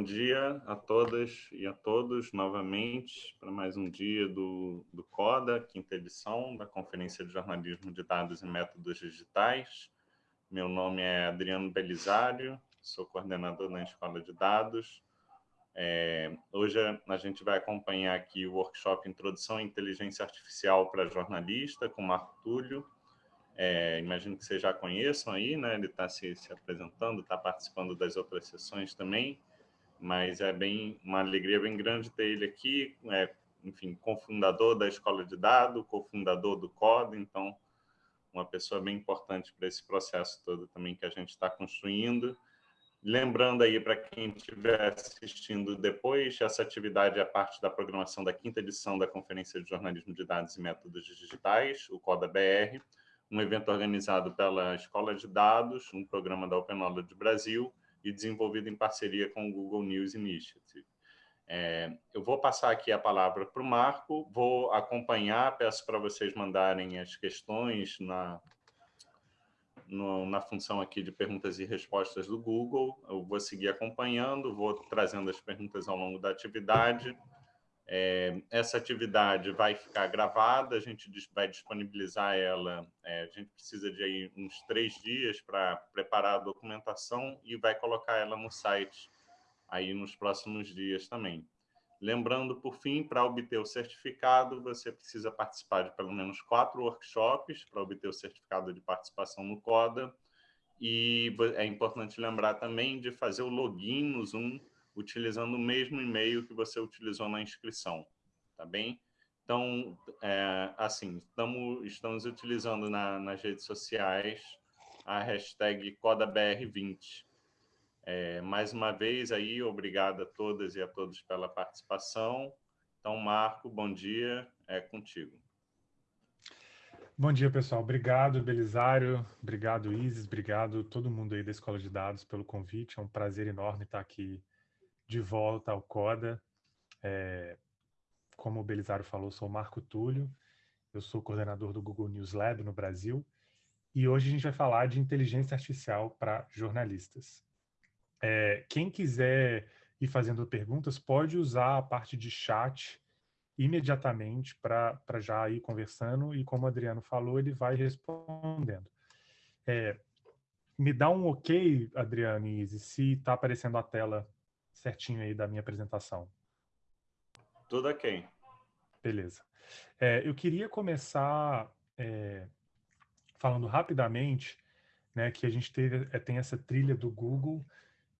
bom dia a todas e a todos novamente para mais um dia do, do CODA, quinta edição da Conferência de Jornalismo de Dados e Métodos Digitais. Meu nome é Adriano Belisário, sou coordenador da Escola de Dados. É, hoje a gente vai acompanhar aqui o workshop Introdução à Inteligência Artificial para Jornalista, com Marco Túlio, é, imagino que vocês já conheçam aí, né? Ele está se, se, apresentando, está participando das outras sessões também, mas é bem uma alegria bem grande ter ele aqui, é, enfim, cofundador da Escola de Dados, cofundador do CODA, então uma pessoa bem importante para esse processo todo também que a gente está construindo. Lembrando aí para quem estiver assistindo depois, essa atividade é parte da programação da quinta edição da Conferência de Jornalismo de Dados e Métodos Digitais, o CODA BR, um evento organizado pela Escola de Dados, um programa da Open Knowledge Brasil e desenvolvido em parceria com o Google News Initiative. É, eu vou passar aqui a palavra para o Marco, vou acompanhar, peço para vocês mandarem as questões na, no, na função aqui de perguntas e respostas do Google, eu vou seguir acompanhando, vou trazendo as perguntas ao longo da atividade, é, essa atividade vai ficar gravada, a gente vai disponibilizar ela, é, a gente precisa de aí uns três dias para preparar a documentação e vai colocar ela no site aí nos próximos dias também. Lembrando, por fim, para obter o certificado, você precisa participar de pelo menos quatro workshops para obter o certificado de participação no CODA. E é importante lembrar também de fazer o login no Zoom utilizando o mesmo e-mail que você utilizou na inscrição, tá bem? Então, é, assim, estamos, estamos utilizando na, nas redes sociais a hashtag CodaBR20. É, mais uma vez aí, obrigado a todas e a todos pela participação. Então, Marco, bom dia, é contigo. Bom dia, pessoal. Obrigado, Belisário. Obrigado, Isis. Obrigado todo mundo aí da Escola de Dados pelo convite. É um prazer enorme estar aqui de volta ao CODA. É, como o Belisário falou, sou Marco Túlio, eu sou coordenador do Google News Lab no Brasil, e hoje a gente vai falar de inteligência artificial para jornalistas. É, quem quiser ir fazendo perguntas, pode usar a parte de chat imediatamente para já ir conversando, e como o Adriano falou, ele vai respondendo. É, me dá um ok, Adriano e Izzy, se está aparecendo a tela certinho aí da minha apresentação. Tudo ok. Beleza. É, eu queria começar é, falando rapidamente né, que a gente teve, é, tem essa trilha do Google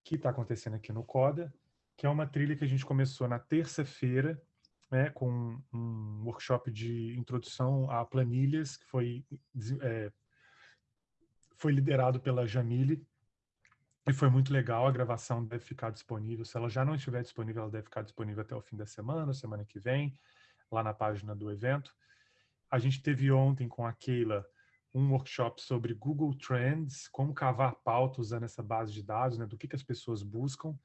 que está acontecendo aqui no Coda, que é uma trilha que a gente começou na terça-feira, né, com um workshop de introdução a planilhas, que foi, é, foi liderado pela Jamile, e foi muito legal, a gravação deve ficar disponível. Se ela já não estiver disponível, ela deve ficar disponível até o fim da semana, semana que vem, lá na página do evento. A gente teve ontem com a Keila um workshop sobre Google Trends, como cavar pauta usando essa base de dados, né, do que, que as pessoas buscam.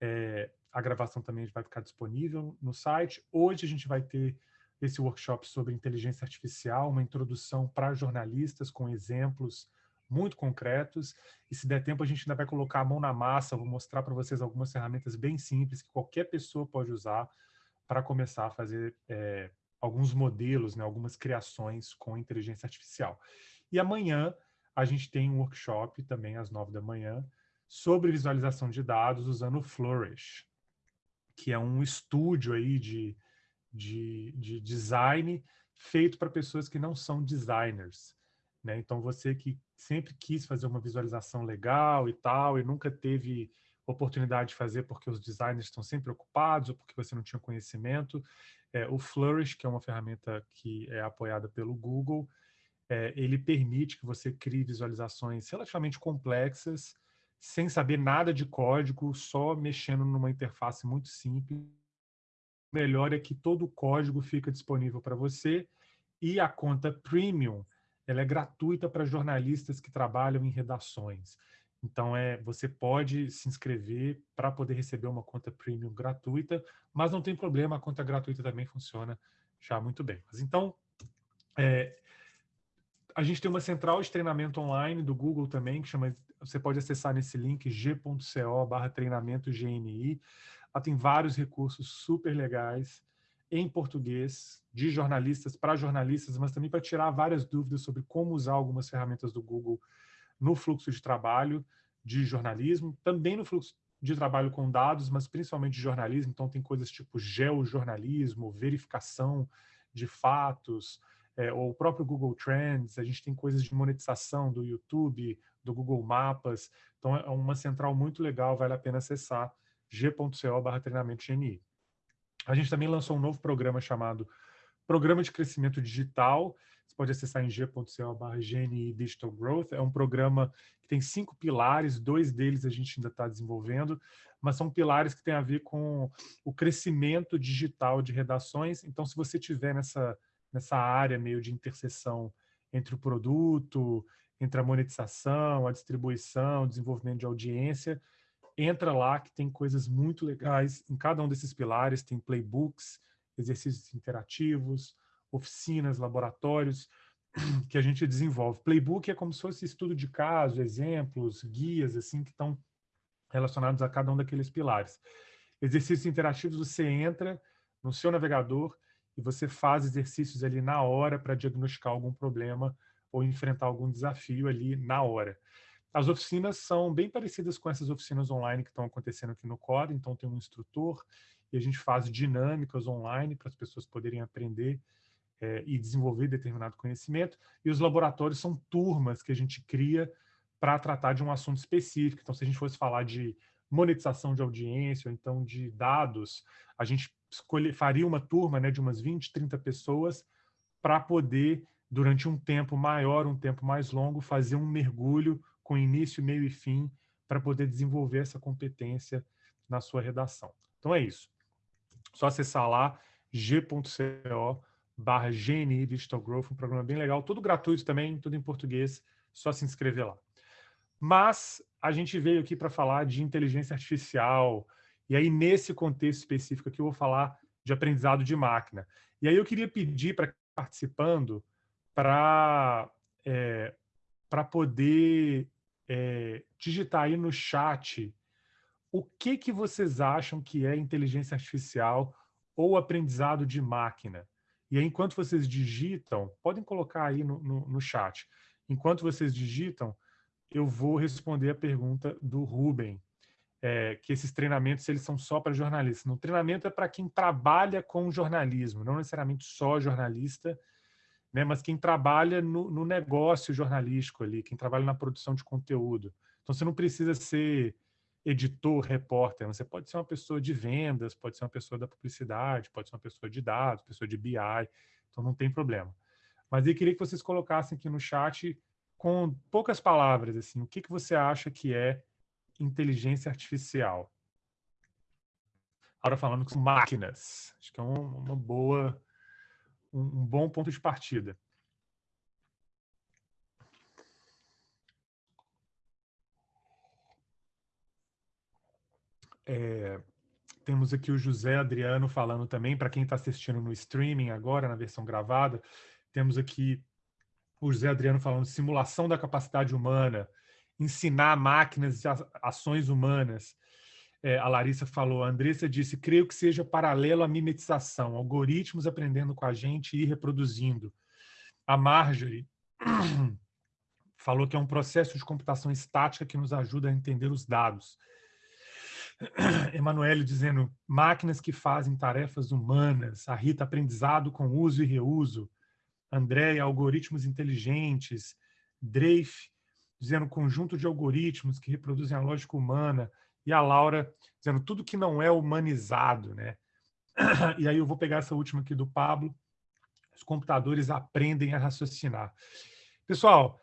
É, a gravação também vai ficar disponível no site. Hoje a gente vai ter esse workshop sobre inteligência artificial, uma introdução para jornalistas com exemplos muito concretos, e se der tempo a gente ainda vai colocar a mão na massa, vou mostrar para vocês algumas ferramentas bem simples que qualquer pessoa pode usar para começar a fazer é, alguns modelos, né, algumas criações com inteligência artificial. E amanhã a gente tem um workshop também às nove da manhã sobre visualização de dados usando o Flourish, que é um estúdio aí de, de, de design feito para pessoas que não são designers. Né? Então, você que sempre quis fazer uma visualização legal e tal, e nunca teve oportunidade de fazer porque os designers estão sempre ocupados ou porque você não tinha conhecimento, é, o Flourish, que é uma ferramenta que é apoiada pelo Google, é, ele permite que você crie visualizações relativamente complexas, sem saber nada de código, só mexendo numa interface muito simples. O melhor é que todo o código fica disponível para você e a conta Premium ela é gratuita para jornalistas que trabalham em redações. Então, é, você pode se inscrever para poder receber uma conta premium gratuita, mas não tem problema, a conta gratuita também funciona já muito bem. Mas então, é, a gente tem uma central de treinamento online do Google também, que chama, você pode acessar nesse link g.co barra treinamento GNI. Lá tem vários recursos super legais em português, de jornalistas para jornalistas, mas também para tirar várias dúvidas sobre como usar algumas ferramentas do Google no fluxo de trabalho de jornalismo, também no fluxo de trabalho com dados, mas principalmente de jornalismo. Então, tem coisas tipo geojornalismo, verificação de fatos, é, ou o próprio Google Trends. A gente tem coisas de monetização do YouTube, do Google Mapas. Então, é uma central muito legal, vale a pena acessar g.co barra treinamento GNI. A gente também lançou um novo programa chamado Programa de Crescimento Digital. Você pode acessar em g.co.gni Digital Growth. É um programa que tem cinco pilares, dois deles a gente ainda está desenvolvendo, mas são pilares que têm a ver com o crescimento digital de redações. Então, se você tiver nessa, nessa área meio de interseção entre o produto, entre a monetização, a distribuição, o desenvolvimento de audiência, entra lá que tem coisas muito legais em cada um desses pilares, tem playbooks, exercícios interativos, oficinas, laboratórios que a gente desenvolve. Playbook é como se fosse estudo de caso, exemplos, guias assim que estão relacionados a cada um daqueles pilares. Exercícios interativos, você entra no seu navegador e você faz exercícios ali na hora para diagnosticar algum problema ou enfrentar algum desafio ali na hora. As oficinas são bem parecidas com essas oficinas online que estão acontecendo aqui no Core, então tem um instrutor e a gente faz dinâmicas online para as pessoas poderem aprender é, e desenvolver determinado conhecimento, e os laboratórios são turmas que a gente cria para tratar de um assunto específico. Então, se a gente fosse falar de monetização de audiência, ou então de dados, a gente escolhe, faria uma turma né, de umas 20, 30 pessoas para poder, durante um tempo maior, um tempo mais longo, fazer um mergulho com início, meio e fim, para poder desenvolver essa competência na sua redação. Então é isso. Só acessar lá g.co barra GNI Digital Growth, um programa bem legal, tudo gratuito também, tudo em português, só se inscrever lá. Mas a gente veio aqui para falar de inteligência artificial, e aí nesse contexto específico aqui eu vou falar de aprendizado de máquina. E aí eu queria pedir para participando para é, para poder é, digitar aí no chat o que, que vocês acham que é inteligência artificial ou aprendizado de máquina. E aí, enquanto vocês digitam, podem colocar aí no, no, no chat. Enquanto vocês digitam, eu vou responder a pergunta do Ruben, é, que esses treinamentos eles são só para jornalistas. No treinamento é para quem trabalha com jornalismo, não necessariamente só jornalista, né, mas quem trabalha no, no, negócio jornalístico ali, quem trabalha na produção de conteúdo. Então você não precisa ser editor, repórter, você pode ser uma pessoa de vendas, pode ser uma pessoa da publicidade, pode ser uma pessoa de dados, pessoa de BI, então não tem problema. Mas eu queria que vocês colocassem aqui no chat com poucas palavras, assim, o que, que você acha que é inteligência artificial? Agora falando com máquinas, acho que é uma boa um, um bom ponto de partida. É, temos aqui o José Adriano falando também, para quem está assistindo no streaming agora, na versão gravada, temos aqui o José Adriano falando simulação da capacidade humana, ensinar máquinas ações humanas. É, a Larissa falou, a Andressa disse, creio que seja paralelo à mimetização, algoritmos aprendendo com a gente e reproduzindo. A Marjorie falou que é um processo de computação estática que nos ajuda a entender os dados. Emanuele dizendo, máquinas que fazem tarefas humanas. A Rita, aprendizado com uso e reuso. Andréia, algoritmos inteligentes. Dreif, dizendo conjunto de algoritmos que reproduzem a lógica humana e a Laura dizendo tudo que não é humanizado, né? E aí eu vou pegar essa última aqui do Pablo. Os computadores aprendem a raciocinar. Pessoal,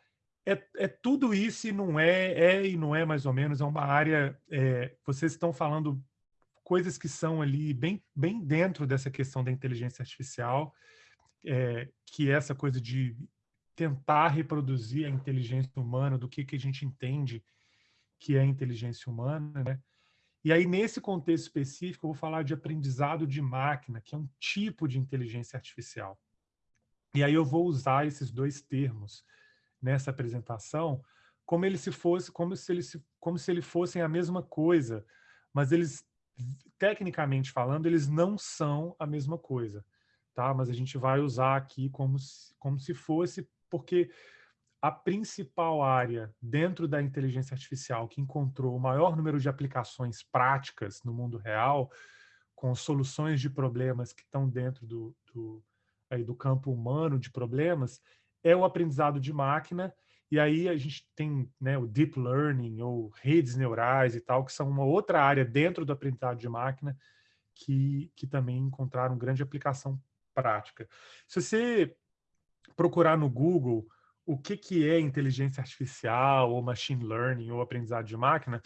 é, é tudo isso e não é, é e não é mais ou menos, é uma área, é, vocês estão falando coisas que são ali bem, bem dentro dessa questão da inteligência artificial, é, que é essa coisa de tentar reproduzir a inteligência humana, do que, que a gente entende que é a inteligência humana, né? E aí, nesse contexto específico, eu vou falar de aprendizado de máquina, que é um tipo de inteligência artificial. E aí eu vou usar esses dois termos nessa apresentação como ele se fosse como se eles como se eles fossem a mesma coisa, mas eles tecnicamente falando eles não são a mesma coisa, tá? Mas a gente vai usar aqui como se, como se fosse porque a principal área dentro da inteligência artificial que encontrou o maior número de aplicações práticas no mundo real, com soluções de problemas que estão dentro do, do, aí, do campo humano de problemas, é o aprendizado de máquina, e aí a gente tem né, o deep learning ou redes neurais e tal, que são uma outra área dentro do aprendizado de máquina que, que também encontraram grande aplicação prática. Se você procurar no Google o que, que é inteligência artificial ou machine learning ou aprendizado de máquina,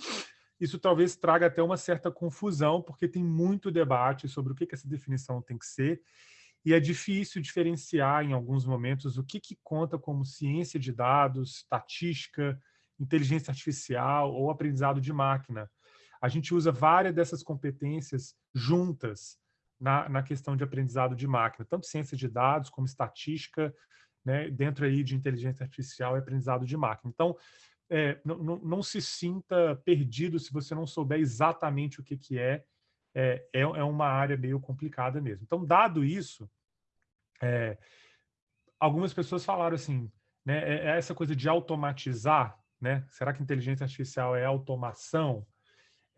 isso talvez traga até uma certa confusão, porque tem muito debate sobre o que, que essa definição tem que ser, e é difícil diferenciar em alguns momentos o que, que conta como ciência de dados, estatística, inteligência artificial ou aprendizado de máquina. A gente usa várias dessas competências juntas na, na questão de aprendizado de máquina, tanto ciência de dados como estatística, né, dentro aí de inteligência artificial e aprendizado de máquina. Então, é, não, se sinta perdido se você não souber exatamente o que, que é, é, é, é uma área meio complicada mesmo. Então, dado isso, é, algumas pessoas falaram assim, né, é, é essa coisa de automatizar, né? Será que inteligência artificial é automação?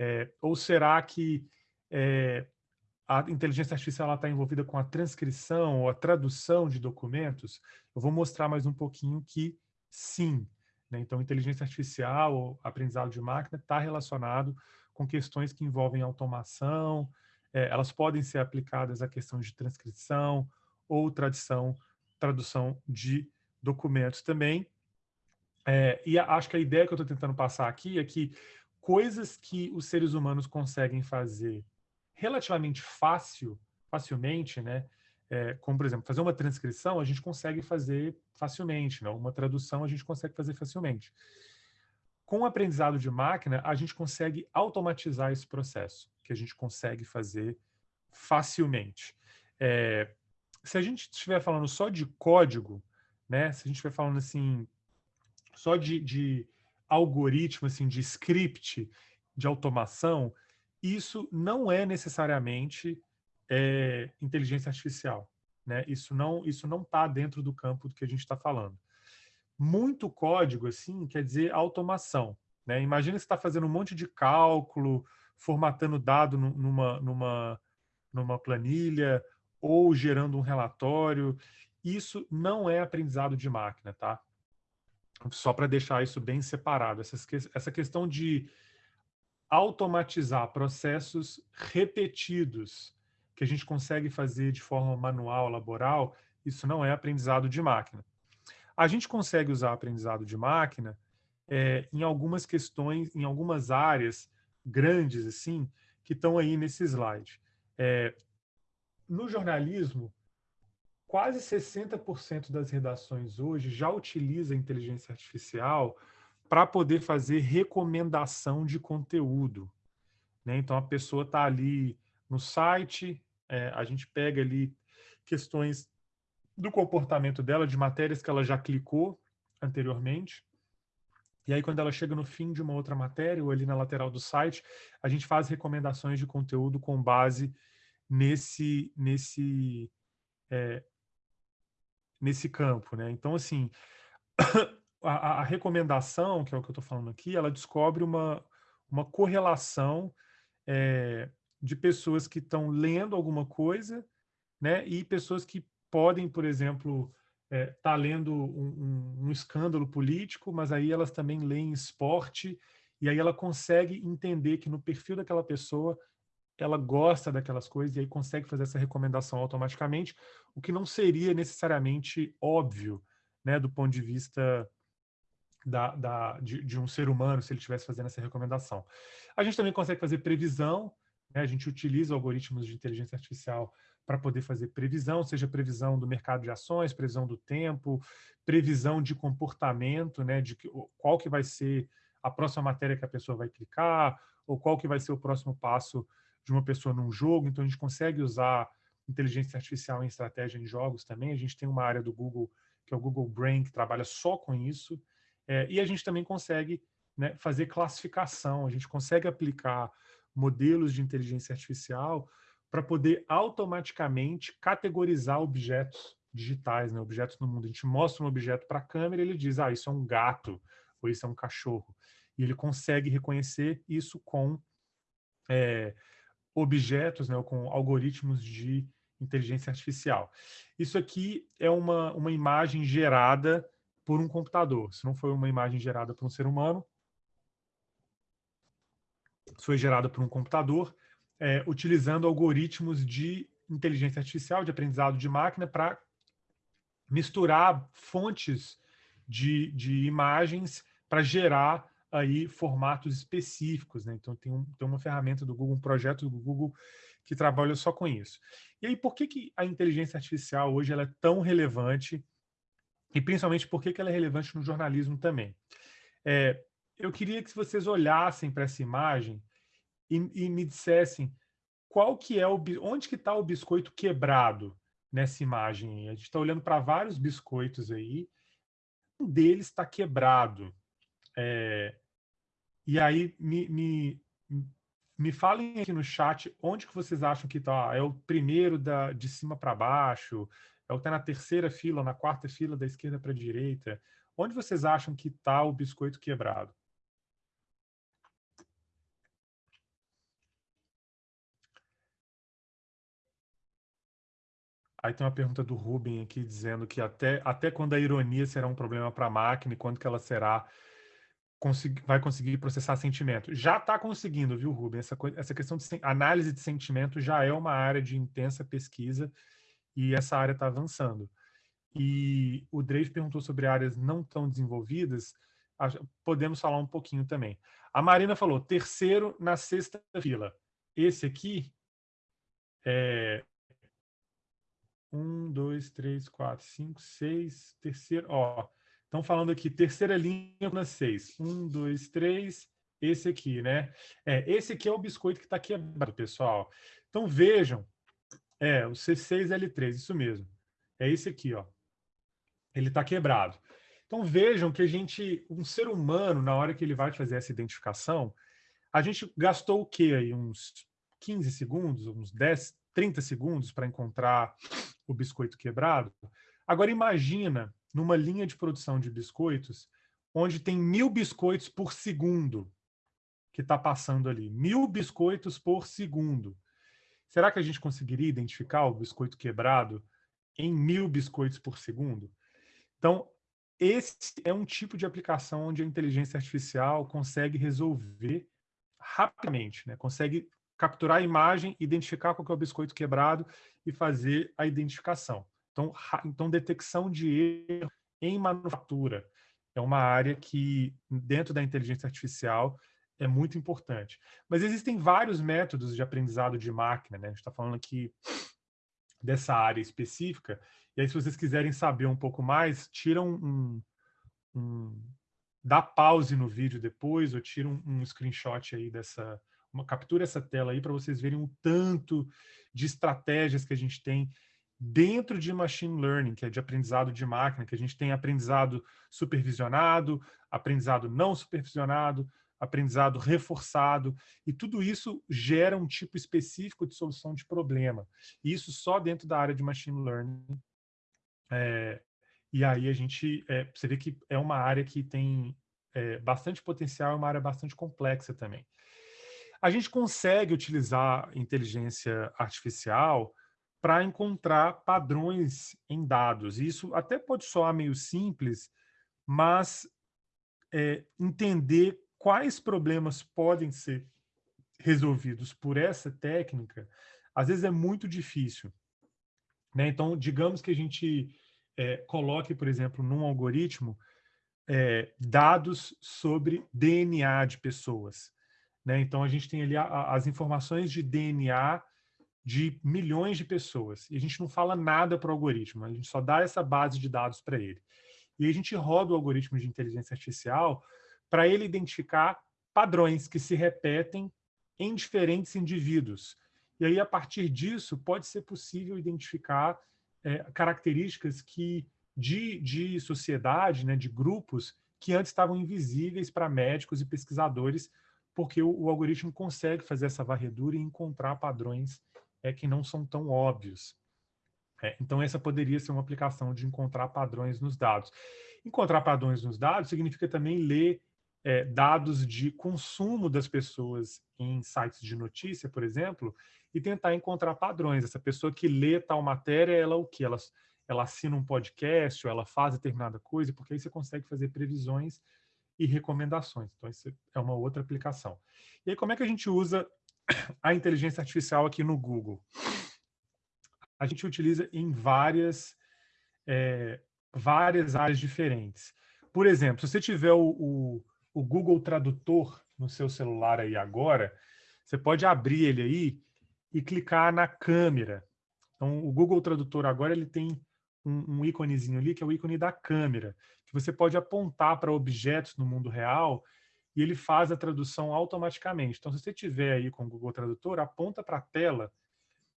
É, ou será que é, a inteligência artificial está envolvida com a transcrição ou a tradução de documentos? Eu vou mostrar mais um pouquinho que sim. Né? Então, inteligência artificial ou aprendizado de máquina está relacionado com questões que envolvem automação, é, elas podem ser aplicadas à questão de transcrição ou tradição, tradução de documentos também. É, e acho que a ideia que eu estou tentando passar aqui é que coisas que os seres humanos conseguem fazer relativamente fácil, facilmente, né? É, como, por exemplo, fazer uma transcrição, a gente consegue fazer facilmente, né? uma tradução a gente consegue fazer facilmente. Com o aprendizado de máquina, a gente consegue automatizar esse processo, que a gente consegue fazer facilmente. É, se a gente estiver falando só de código, né? se a gente estiver falando assim, só de, de algoritmo, assim, de script, de automação, isso não é necessariamente é, inteligência artificial. Né? Isso não isso não está dentro do campo do que a gente está falando. Muito código, assim, quer dizer automação. Né? Imagina você está fazendo um monte de cálculo, formatando dado numa, numa, numa planilha ou gerando um relatório. Isso não é aprendizado de máquina, tá? Só para deixar isso bem separado. Essa, essa questão de automatizar processos repetidos que a gente consegue fazer de forma manual, laboral, isso não é aprendizado de máquina. A gente consegue usar aprendizado de máquina é, em algumas questões, em algumas áreas grandes, assim, que estão aí nesse slide. É, no jornalismo, quase 60% das redações hoje já utiliza inteligência artificial para poder fazer recomendação de conteúdo. Né? Então, a pessoa está ali no site, é, a gente pega ali questões do comportamento dela, de matérias que ela já clicou anteriormente, e aí, quando ela chega no fim de uma outra matéria, ou ali na lateral do site, a gente faz recomendações de conteúdo com base nesse, nesse, é, nesse campo. Né? Então, assim, a, a, recomendação, que é o que eu estou falando aqui, ela descobre uma, uma correlação é, de pessoas que estão lendo alguma coisa né, e pessoas que podem, por exemplo, estar é, tá lendo um, um, um, escândalo político, mas aí elas também leem esporte, e aí ela consegue entender que no perfil daquela pessoa ela gosta daquelas coisas e aí consegue fazer essa recomendação automaticamente, o que não seria necessariamente óbvio, né, do ponto de vista da, da, de, de, um ser humano se ele estivesse fazendo essa recomendação. A gente também consegue fazer previsão, né? a gente utiliza algoritmos de inteligência artificial para poder fazer previsão, seja previsão do mercado de ações, previsão do tempo, previsão de comportamento, né? de que, qual que vai ser a próxima matéria que a pessoa vai clicar, ou qual que vai ser o próximo passo de uma pessoa num jogo. Então, a gente consegue usar inteligência artificial em estratégia em jogos também. A gente tem uma área do Google que é o Google Brain, que trabalha só com isso. É, e a gente também consegue né, fazer classificação, a gente consegue aplicar modelos de inteligência artificial para poder automaticamente categorizar objetos digitais, né, objetos no mundo. A gente mostra um objeto para a câmera e ele diz, ah, isso é um gato, ou isso é um cachorro. E ele consegue reconhecer isso com é, objetos, né, com algoritmos de inteligência artificial. Isso aqui é uma, uma imagem gerada por um computador. Se não foi uma imagem gerada por um ser humano, foi gerada por um computador, é, utilizando algoritmos de inteligência artificial, de aprendizado de máquina, para misturar fontes de, de imagens para gerar aí formatos específicos. Né? Então, tem, um, tem uma ferramenta do Google, um projeto do Google que trabalha só com isso. E aí, por que, que a inteligência artificial hoje ela é tão relevante e principalmente por que, ela é relevante no jornalismo também? É, eu queria que vocês olhassem para essa imagem e, e, me dissessem qual que é o onde que está o biscoito quebrado nessa imagem. A gente está olhando para vários biscoitos aí, um deles está quebrado. É, e aí me, me, me falem aqui no chat onde que vocês acham que está. É o primeiro da, de cima para baixo? É o que está na terceira fila, na quarta fila da esquerda para a direita? Onde vocês acham que está o biscoito quebrado? Aí tem uma pergunta do Ruben aqui dizendo que até, até quando a ironia será um problema para a máquina e quando que ela será vai conseguir processar sentimento. Já está conseguindo, viu, Ruben? Essa, essa questão de análise de sentimento já é uma área de intensa pesquisa e essa área está avançando. E o Drake perguntou sobre áreas não tão desenvolvidas, podemos falar um pouquinho também. A Marina falou, terceiro na sexta fila. Esse aqui é um, dois, três, quatro, cinco, seis, terceiro, ó, estão falando aqui, terceira linha na seis. Um, dois, três, esse aqui, né? É, esse aqui é o biscoito que está quebrado, pessoal. Então vejam, é, o C6L3, isso mesmo. É esse aqui, ó. Ele está quebrado. Então vejam que a gente, um ser humano, na hora que ele vai fazer essa identificação, a gente gastou o quê aí? Uns 15 segundos, uns 10, 30 segundos para encontrar o biscoito quebrado. Agora imagina numa linha de produção de biscoitos onde tem mil biscoitos por segundo que está passando ali. Mil biscoitos por segundo. Será que a gente conseguiria identificar o biscoito quebrado em mil biscoitos por segundo? Então, esse é um tipo de aplicação onde a inteligência artificial consegue resolver rapidamente, né? consegue capturar a imagem, identificar qual é o biscoito quebrado e fazer a identificação. Então, então detecção de erro em manufatura é uma área que, dentro da inteligência artificial, é muito importante. Mas existem vários métodos de aprendizado de máquina, né? A gente está falando aqui dessa área específica, e aí se vocês quiserem saber um pouco mais, tiram um, um dá pause no vídeo depois, ou tira um, um screenshot aí dessa, uma, captura essa tela aí para vocês verem o tanto de estratégias que a gente tem dentro de machine learning, que é de aprendizado de máquina, que a gente tem aprendizado supervisionado, aprendizado não supervisionado, aprendizado reforçado, e tudo isso gera um tipo específico de solução de problema. E isso só dentro da área de machine learning. É, e aí a gente, é, você vê que é uma área que tem é, bastante potencial, é uma área bastante complexa também. A gente consegue utilizar inteligência artificial para encontrar padrões em dados. Isso até pode soar meio simples, mas é, entender quais problemas podem ser resolvidos por essa técnica, às vezes é muito difícil. Né? Então, digamos que a gente é, coloque, por exemplo, num algoritmo, é, dados sobre DNA de pessoas. Né? Então, a gente tem ali a, a, as informações de DNA de milhões de pessoas. E a gente não fala nada para o algoritmo, a gente só dá essa base de dados para ele. E a gente roda o algoritmo de inteligência artificial para ele identificar padrões que se repetem em diferentes indivíduos. E aí, a partir disso, pode ser possível identificar é, características que de, de sociedade, né, de grupos que antes estavam invisíveis para médicos e pesquisadores, porque o, o, algoritmo consegue fazer essa varredura e encontrar padrões é, que não são tão óbvios. É, então, essa poderia ser uma aplicação de encontrar padrões nos dados. Encontrar padrões nos dados significa também ler é, dados de consumo das pessoas em sites de notícia, por exemplo, e tentar encontrar padrões. Essa pessoa que lê tal matéria, ela o que? Ela, ela assina um podcast, ou ela faz determinada coisa, porque aí você consegue fazer previsões e recomendações. Então, isso é uma outra aplicação. E aí, como é que a gente usa a inteligência artificial aqui no Google? A gente utiliza em várias, é, várias áreas diferentes. Por exemplo, se você tiver o, o, o Google Tradutor no seu celular aí agora, você pode abrir ele aí e clicar na câmera. Então, o Google Tradutor agora ele tem um, um íconezinho ali, que é o ícone da câmera, que você pode apontar para objetos no mundo real e ele faz a tradução automaticamente. Então, se você tiver aí com o Google Tradutor, aponta para a tela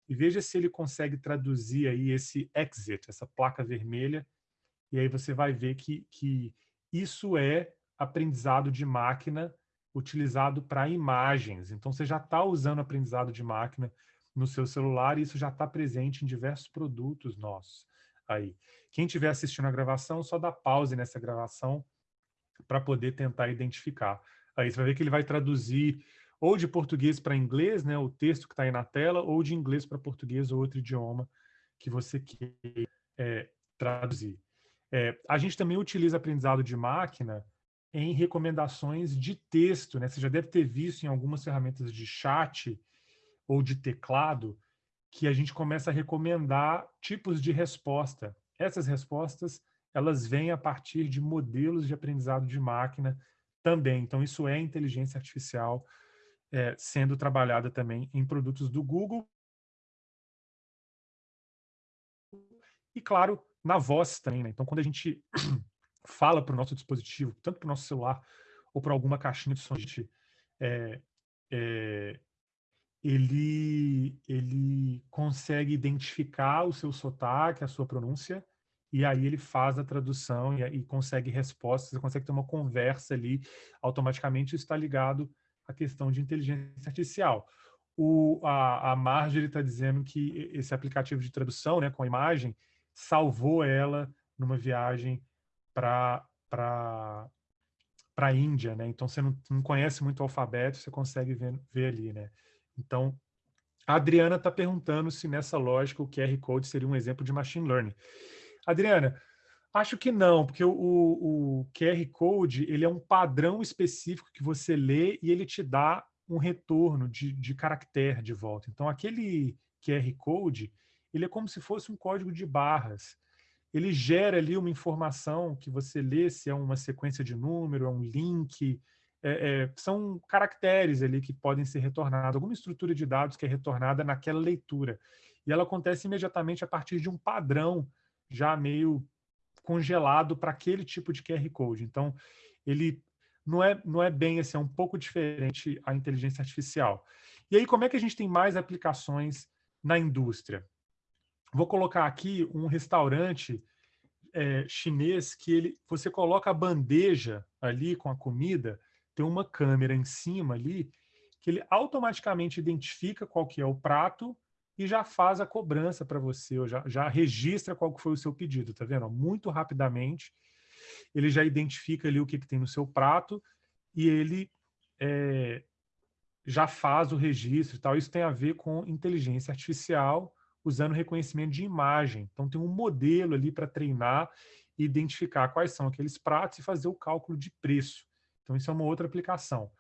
e veja se ele consegue traduzir aí esse exit, essa placa vermelha, e aí você vai ver que, que isso é aprendizado de máquina utilizado para imagens. Então, você já está usando aprendizado de máquina no seu celular e isso já está presente em diversos produtos nossos aí. Quem estiver assistindo a gravação, só dá pause nessa gravação para poder tentar identificar. Aí você vai ver que ele vai traduzir ou de português para inglês, né, o texto que está aí na tela, ou de inglês para português ou outro idioma que você quer é, traduzir. É, a gente também utiliza aprendizado de máquina em recomendações de texto. Né? Você já deve ter visto em algumas ferramentas de chat ou de teclado que a gente começa a recomendar tipos de resposta. Essas respostas elas vêm a partir de modelos de aprendizado de máquina também. Então, isso é inteligência artificial é, sendo trabalhada também em produtos do Google. E, claro, na voz também. Né? Então, quando a gente fala para o nosso dispositivo, tanto para o nosso celular ou para alguma caixinha de som, gente, é, é, ele, ele consegue identificar o seu sotaque, a sua pronúncia, e aí ele faz a tradução e, e consegue respostas, consegue ter uma conversa ali automaticamente, está ligado à questão de inteligência artificial. O, a, a Marjorie está dizendo que esse aplicativo de tradução, né, com a imagem, salvou ela numa viagem para a Índia, né? Então você não, não, conhece muito o alfabeto, você consegue ver, ver ali, né? Então a Adriana está perguntando se nessa lógica o QR Code seria um exemplo de machine learning. Adriana, acho que não, porque o, o QR Code ele é um padrão específico que você lê e ele te dá um retorno de, de caractere de volta. Então aquele QR Code ele é como se fosse um código de barras ele gera ali uma informação que você lê, se é uma sequência de número, é um link, é, é, são caracteres ali que podem ser retornados, alguma estrutura de dados que é retornada naquela leitura. E ela acontece imediatamente a partir de um padrão já meio congelado para aquele tipo de QR Code. Então, ele não é, não é bem assim, é um pouco diferente a inteligência artificial. E aí, como é que a gente tem mais aplicações na indústria? Vou colocar aqui um restaurante é, chinês que ele, você coloca a bandeja ali com a comida, tem uma câmera em cima ali, que ele automaticamente identifica qual que é o prato e já faz a cobrança para você, ou já, já registra qual que foi o seu pedido, tá vendo? Muito rapidamente, ele já identifica ali o que, que tem no seu prato e ele é, já faz o registro e tal. Isso tem a ver com inteligência artificial, usando reconhecimento de imagem. Então, tem um modelo ali para treinar e identificar quais são aqueles pratos e fazer o cálculo de preço. Então, isso é uma outra aplicação.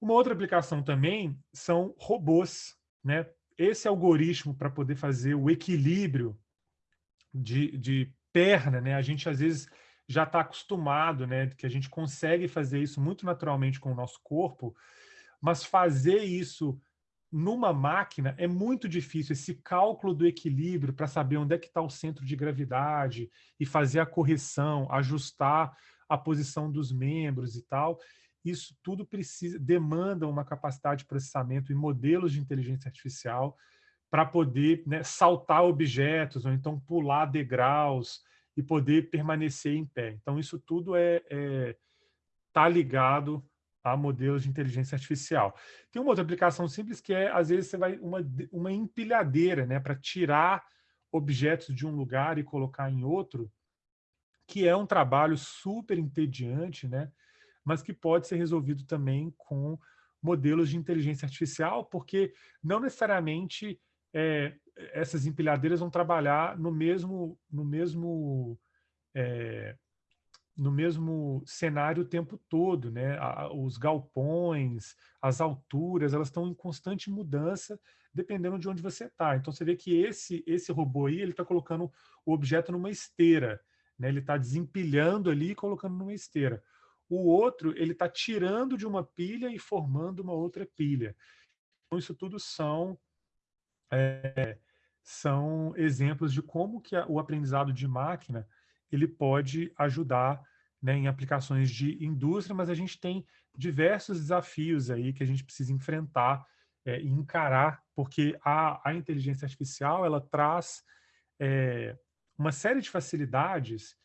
Uma outra aplicação também são robôs. Né? Esse algoritmo para poder fazer o equilíbrio de, de perna, né? a gente às vezes já está acostumado, né, que a gente consegue fazer isso muito naturalmente com o nosso corpo, mas fazer isso numa máquina é muito difícil esse cálculo do equilíbrio para saber onde é que está o centro de gravidade e fazer a correção, ajustar a posição dos membros e tal. Isso tudo precisa demanda uma capacidade de processamento e modelos de inteligência artificial para poder né, saltar objetos ou então pular degraus e poder permanecer em pé. Então, isso tudo é, é tá ligado a modelos de inteligência artificial. Tem uma outra aplicação simples que é, às vezes, você vai uma, uma empilhadeira, né, para tirar objetos de um lugar e colocar em outro, que é um trabalho super entediante, né, mas que pode ser resolvido também com modelos de inteligência artificial, porque não necessariamente é, essas empilhadeiras vão trabalhar no mesmo, no mesmo é, no mesmo cenário o tempo todo, né? Os galpões, as alturas, elas estão em constante mudança dependendo de onde você está. Então você vê que esse esse robô aí ele está colocando o objeto numa esteira, né? Ele está desempilhando ali e colocando numa esteira. O outro ele está tirando de uma pilha e formando uma outra pilha. Então isso tudo são é, são exemplos de como que a, o aprendizado de máquina ele pode ajudar né, em aplicações de indústria, mas a gente tem diversos desafios aí que a gente precisa enfrentar é, e encarar, porque a, a inteligência artificial ela traz é, uma série de facilidades,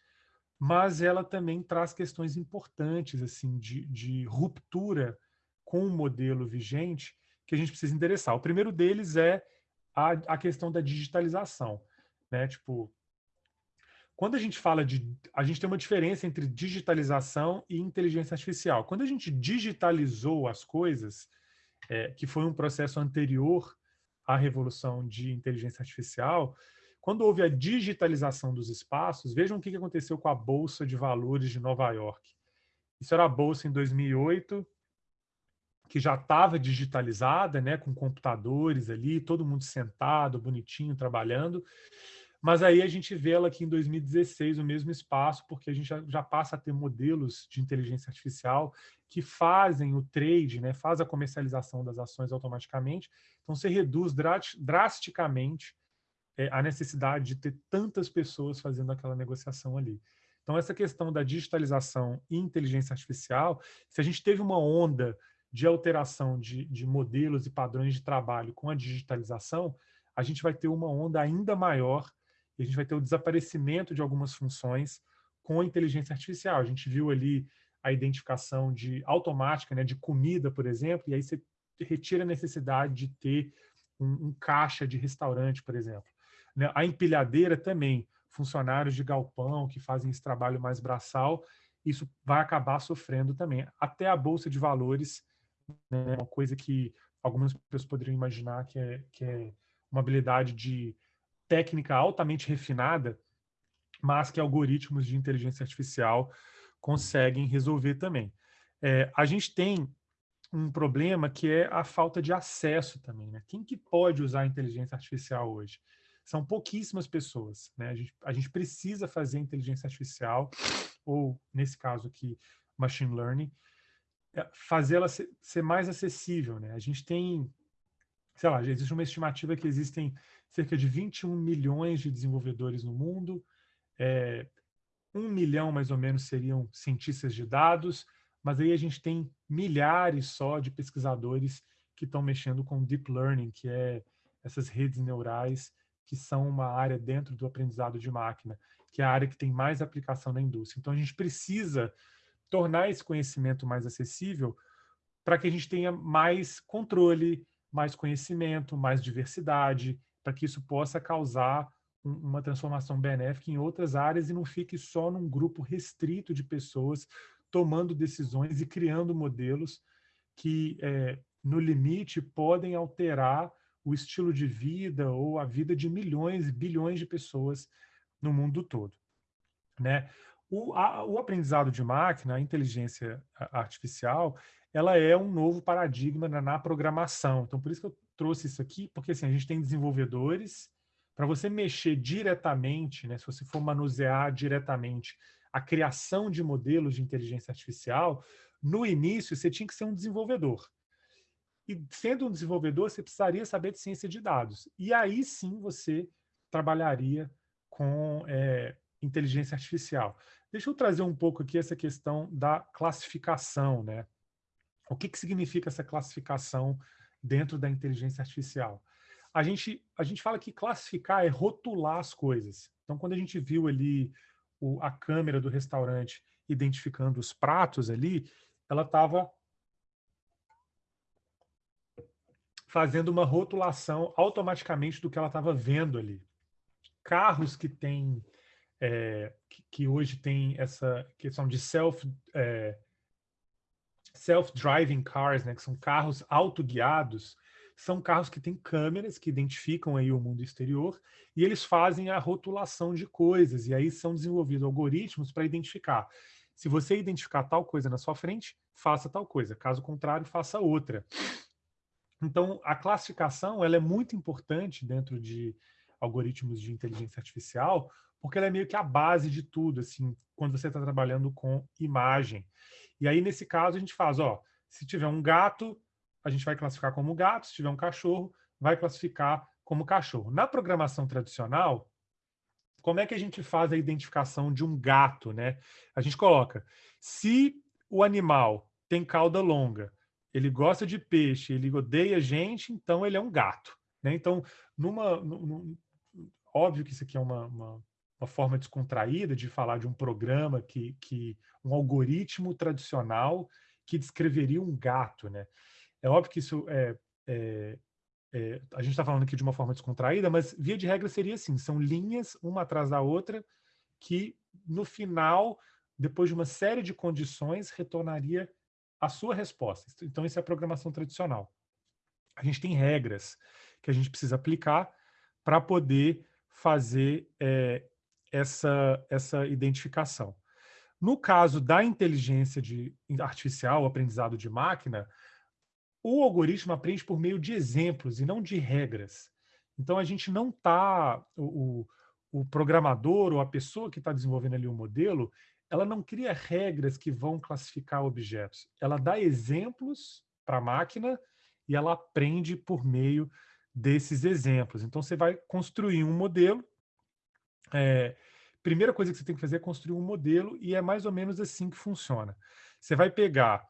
mas ela também traz questões importantes assim de, de ruptura com o modelo vigente que a gente precisa endereçar. O primeiro deles é a, a questão da digitalização. Né? Tipo, quando a gente fala de. A gente tem uma diferença entre digitalização e inteligência artificial. Quando a gente digitalizou as coisas, é, que foi um processo anterior à revolução de inteligência artificial, quando houve a digitalização dos espaços, vejam o que aconteceu com a Bolsa de Valores de Nova York. Isso era a Bolsa em 2008, que já estava digitalizada, né, com computadores ali, todo mundo sentado, bonitinho, trabalhando. Mas aí a gente vê ela aqui em 2016, o mesmo espaço, porque a gente já, já, passa a ter modelos de inteligência artificial que fazem o trade, né, faz a comercialização das ações automaticamente. Então, você reduz drasticamente é, a necessidade de ter tantas pessoas fazendo aquela negociação ali. Então, essa questão da digitalização e inteligência artificial, se a gente teve uma onda de alteração de, de modelos e padrões de trabalho com a digitalização, a gente vai ter uma onda ainda maior e a gente vai ter o desaparecimento de algumas funções com a inteligência artificial. A gente viu ali a identificação de automática, né, de comida, por exemplo, e aí você retira a necessidade de ter um, um caixa de restaurante, por exemplo. Né, a empilhadeira também, funcionários de galpão que fazem esse trabalho mais braçal, isso vai acabar sofrendo também. Até a bolsa de valores, né, uma coisa que algumas pessoas poderiam imaginar que é, que é uma habilidade de técnica altamente refinada, mas que algoritmos de inteligência artificial conseguem resolver também. É, a gente tem um problema que é a falta de acesso também. Né? Quem que pode usar a inteligência artificial hoje? São pouquíssimas pessoas. Né? A, gente, a gente precisa fazer inteligência artificial, ou nesse caso aqui, machine learning, é, fazê-la ser, ser, mais acessível. Né? A gente tem, sei lá, existe uma estimativa que existem cerca de 21 milhões de desenvolvedores no mundo, é, um milhão mais ou menos seriam cientistas de dados, mas aí a gente tem milhares só de pesquisadores que estão mexendo com deep learning, que é essas redes neurais que são uma área dentro do aprendizado de máquina, que é a área que tem mais aplicação na indústria. Então a gente precisa tornar esse conhecimento mais acessível para que a gente tenha mais controle, mais conhecimento, mais diversidade, para que isso possa causar um, uma transformação benéfica em outras áreas e não fique só num grupo restrito de pessoas tomando decisões e criando modelos que, é, no limite, podem alterar o estilo de vida ou a vida de milhões e bilhões de pessoas no mundo todo. Né? O, a, o aprendizado de máquina, a inteligência artificial, ela é um novo paradigma na, na programação. Então, por isso que eu trouxe isso aqui, porque assim, a gente tem desenvolvedores, para você mexer diretamente, né, se você for manusear diretamente a criação de modelos de inteligência artificial, no início você tinha que ser um desenvolvedor. E sendo um desenvolvedor, você precisaria saber de ciência de dados. E aí sim você trabalharia com é, inteligência artificial. Deixa eu trazer um pouco aqui essa questão da classificação. Né? O que, que significa essa classificação dentro da inteligência artificial. A gente, a gente fala que classificar é rotular as coisas. Então, quando a gente viu ali o, a câmera do restaurante identificando os pratos ali, ela estava fazendo uma rotulação automaticamente do que ela estava vendo ali. Carros que têm é, que, que, hoje tem essa questão de self é, self-driving cars, né, que são carros autoguiados, são carros que têm câmeras que identificam aí o mundo exterior e eles fazem a rotulação de coisas e aí são desenvolvidos algoritmos para identificar. Se você identificar tal coisa na sua frente, faça tal coisa. Caso contrário, faça outra. Então, a classificação ela é muito importante dentro de algoritmos de inteligência artificial, porque ela é meio que a base de tudo, assim, quando você está trabalhando com imagem. E aí, nesse caso, a gente faz, ó, se tiver um gato, a gente vai classificar como gato, se tiver um cachorro, vai classificar como cachorro. Na programação tradicional, como é que a gente faz a identificação de um gato, né? A gente coloca, se o animal tem cauda longa, ele gosta de peixe, ele odeia gente, então ele é um gato. Né? Então, numa, num, óbvio que isso aqui é uma, uma, uma, forma descontraída de falar de um programa que, que um algoritmo tradicional que descreveria um gato, né? É óbvio que isso é, é, é a gente está falando aqui de uma forma descontraída, mas via de regra seria assim: são linhas uma atrás da outra que no final, depois de uma série de condições, retornaria a sua resposta. Então, isso é a programação tradicional. A gente tem regras que a gente precisa aplicar para poder fazer é, essa, essa identificação. No caso da inteligência de, artificial, aprendizado de máquina, o algoritmo aprende por meio de exemplos e não de regras. Então, a gente não está... O, o programador ou a pessoa que está desenvolvendo ali o modelo, ela não cria regras que vão classificar objetos. Ela dá exemplos para a máquina e ela aprende por meio desses exemplos. Então, você vai construir um modelo. É, primeira coisa que você tem que fazer é construir um modelo e é mais ou menos assim que funciona. Você vai pegar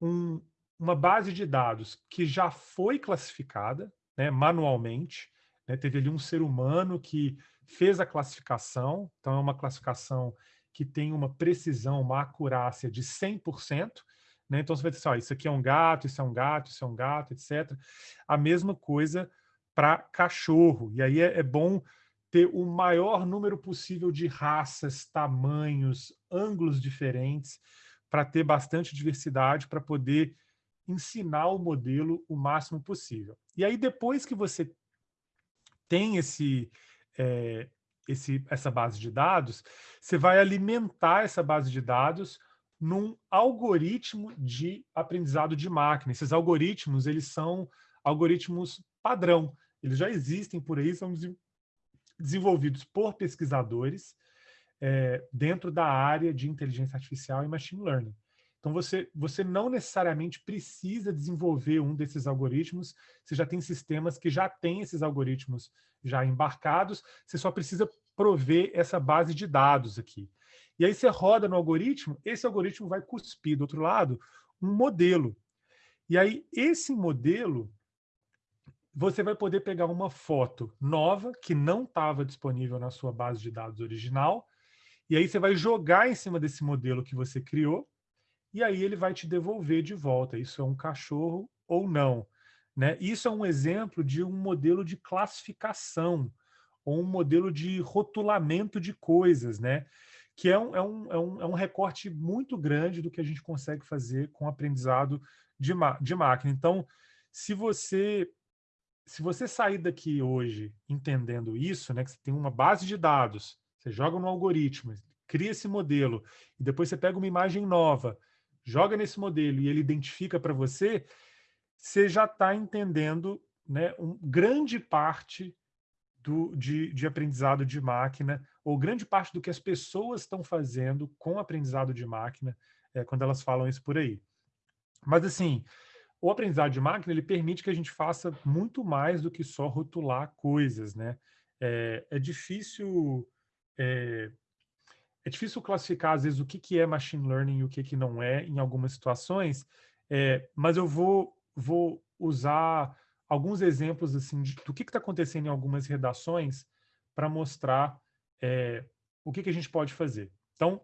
um, uma base de dados que já foi classificada né, manualmente, né, teve ali um ser humano que fez a classificação, então é uma classificação que tem uma precisão, uma acurácia de 100%, né? Então você vai dizer, assim, ó, isso aqui é um gato, isso é um gato, isso é um gato, etc. A mesma coisa para cachorro. E aí é, é bom ter o maior número possível de raças, tamanhos, ângulos diferentes, para ter bastante diversidade, para poder ensinar o modelo o máximo possível. E aí, depois que você tem esse, é, esse, essa base de dados, você vai alimentar essa base de dados num algoritmo de aprendizado de máquina. Esses algoritmos, eles são algoritmos padrão. Eles já existem por aí, são desenvolvidos por pesquisadores é, dentro da área de inteligência artificial e machine learning. Então, você, você não necessariamente precisa desenvolver um desses algoritmos, você já tem sistemas que já têm esses algoritmos já embarcados, você só precisa prover essa base de dados aqui. E aí você roda no algoritmo, esse algoritmo vai cuspir do outro lado um modelo. E aí esse modelo, você vai poder pegar uma foto nova, que não estava disponível na sua base de dados original, e aí você vai jogar em cima desse modelo que você criou, e aí ele vai te devolver de volta. Isso é um cachorro ou não. Né? Isso é um exemplo de um modelo de classificação, ou um modelo de rotulamento de coisas, né? que é um, é, um, é, um, é um recorte muito grande do que a gente consegue fazer com aprendizado de, de máquina. Então, se você se você sair daqui hoje entendendo isso, né, que você tem uma base de dados, você joga no algoritmo, cria esse modelo, e depois você pega uma imagem nova, joga nesse modelo e ele identifica para você, você já está entendendo né, um, grande parte do, de, de aprendizado de máquina, ou grande parte do que as pessoas estão fazendo com aprendizado de máquina, é, quando elas falam isso por aí. Mas, assim, o aprendizado de máquina, ele permite que a gente faça muito mais do que só rotular coisas, né? É, é difícil... É, é difícil classificar, às vezes, o que, que é machine learning e o que, que não é em algumas situações, é, mas eu vou, vou usar alguns exemplos assim de, do que está acontecendo em algumas redações para mostrar é, o que, que a gente pode fazer? Então,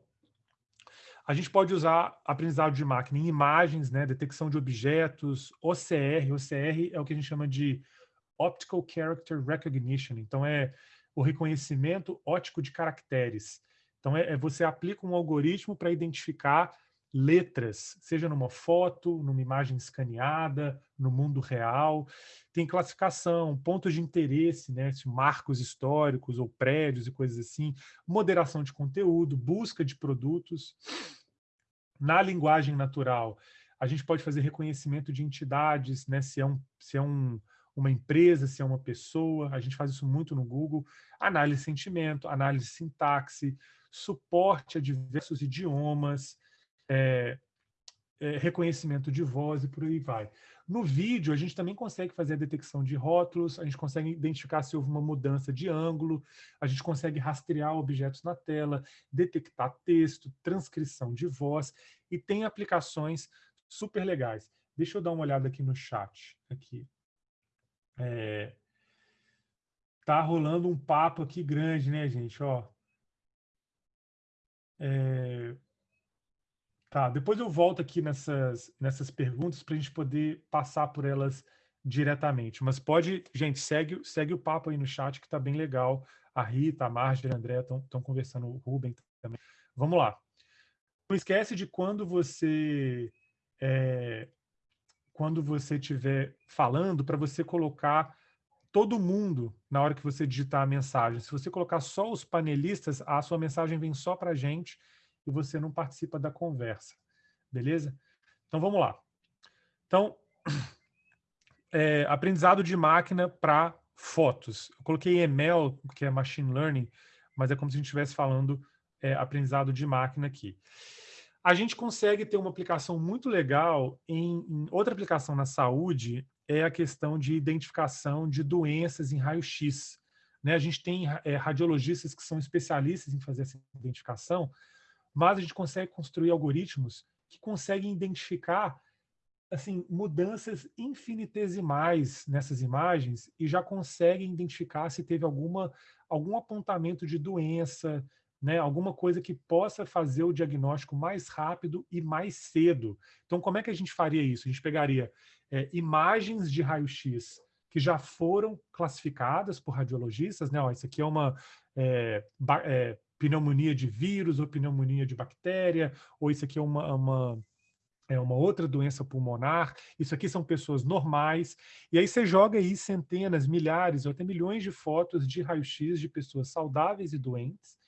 a gente pode usar aprendizado de máquina em imagens, né, detecção de objetos, OCR. OCR é o que a gente chama de Optical Character Recognition. Então, é o reconhecimento óptico de caracteres. Então, é, é você aplica um algoritmo para identificar letras, seja numa foto, numa imagem escaneada, no mundo real. Tem classificação, pontos de interesse, né, marcos históricos ou prédios e coisas assim, moderação de conteúdo, busca de produtos. Na linguagem natural, a gente pode fazer reconhecimento de entidades, né, se é, um, se é um, uma empresa, se é uma pessoa, a gente faz isso muito no Google, análise de sentimento, análise de sintaxe, suporte a diversos idiomas, é, é, reconhecimento de voz e por aí vai. No vídeo, a gente também consegue fazer a detecção de rótulos, a gente consegue identificar se houve uma mudança de ângulo, a gente consegue rastrear objetos na tela, detectar texto, transcrição de voz, e tem aplicações super legais. Deixa eu dar uma olhada aqui no chat. Aqui. É, tá rolando um papo aqui grande, né, gente? Ó, é, Tá, depois eu volto aqui nessas, nessas perguntas para a gente poder passar por elas diretamente. Mas pode, gente, segue, segue o papo aí no chat que está bem legal. A Rita, a Marjorie, a André estão conversando, o Ruben também. Vamos lá. Não esquece de quando você é, quando você estiver falando, para você colocar todo mundo na hora que você digitar a mensagem. Se você colocar só os panelistas, a sua mensagem vem só para a gente e você não participa da conversa. Beleza? Então, vamos lá. Então, é, aprendizado de máquina para fotos. Eu coloquei ML, que é Machine Learning, mas é como se a gente estivesse falando é, aprendizado de máquina aqui. A gente consegue ter uma aplicação muito legal em, em outra aplicação na saúde, é a questão de identificação de doenças em raio-x. Né? A gente tem é, radiologistas que são especialistas em fazer essa identificação, mas a gente consegue construir algoritmos que conseguem identificar assim mudanças infinitesimais nessas imagens e já conseguem identificar se teve alguma algum apontamento de doença, né, alguma coisa que possa fazer o diagnóstico mais rápido e mais cedo. Então, como é que a gente faria isso? A gente pegaria é, imagens de raio-x que já foram classificadas por radiologistas, né? Ó, isso aqui é uma é, é, pneumonia de vírus ou pneumonia de bactéria, ou isso aqui é uma, uma, é uma outra doença pulmonar, isso aqui são pessoas normais, e aí você joga aí centenas, milhares ou até milhões de fotos de raio-x de pessoas saudáveis e doentes,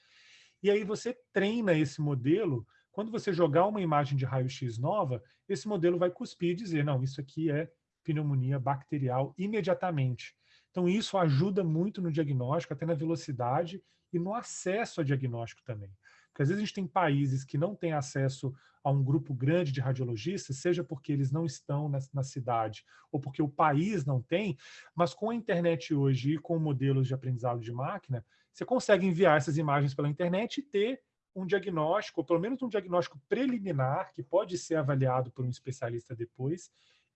e aí você treina esse modelo, quando você jogar uma imagem de raio-x nova, esse modelo vai cuspir e dizer, não, isso aqui é pneumonia bacterial imediatamente. Então isso ajuda muito no diagnóstico, até na velocidade e no acesso a diagnóstico também. Porque às vezes a gente tem países que não têm acesso a um grupo grande de radiologistas, seja porque eles não estão na, na, cidade ou porque o país não tem, mas com a internet hoje e com modelos de aprendizado de máquina, você consegue enviar essas imagens pela internet e ter um diagnóstico, ou pelo menos um diagnóstico preliminar, que pode ser avaliado por um especialista depois,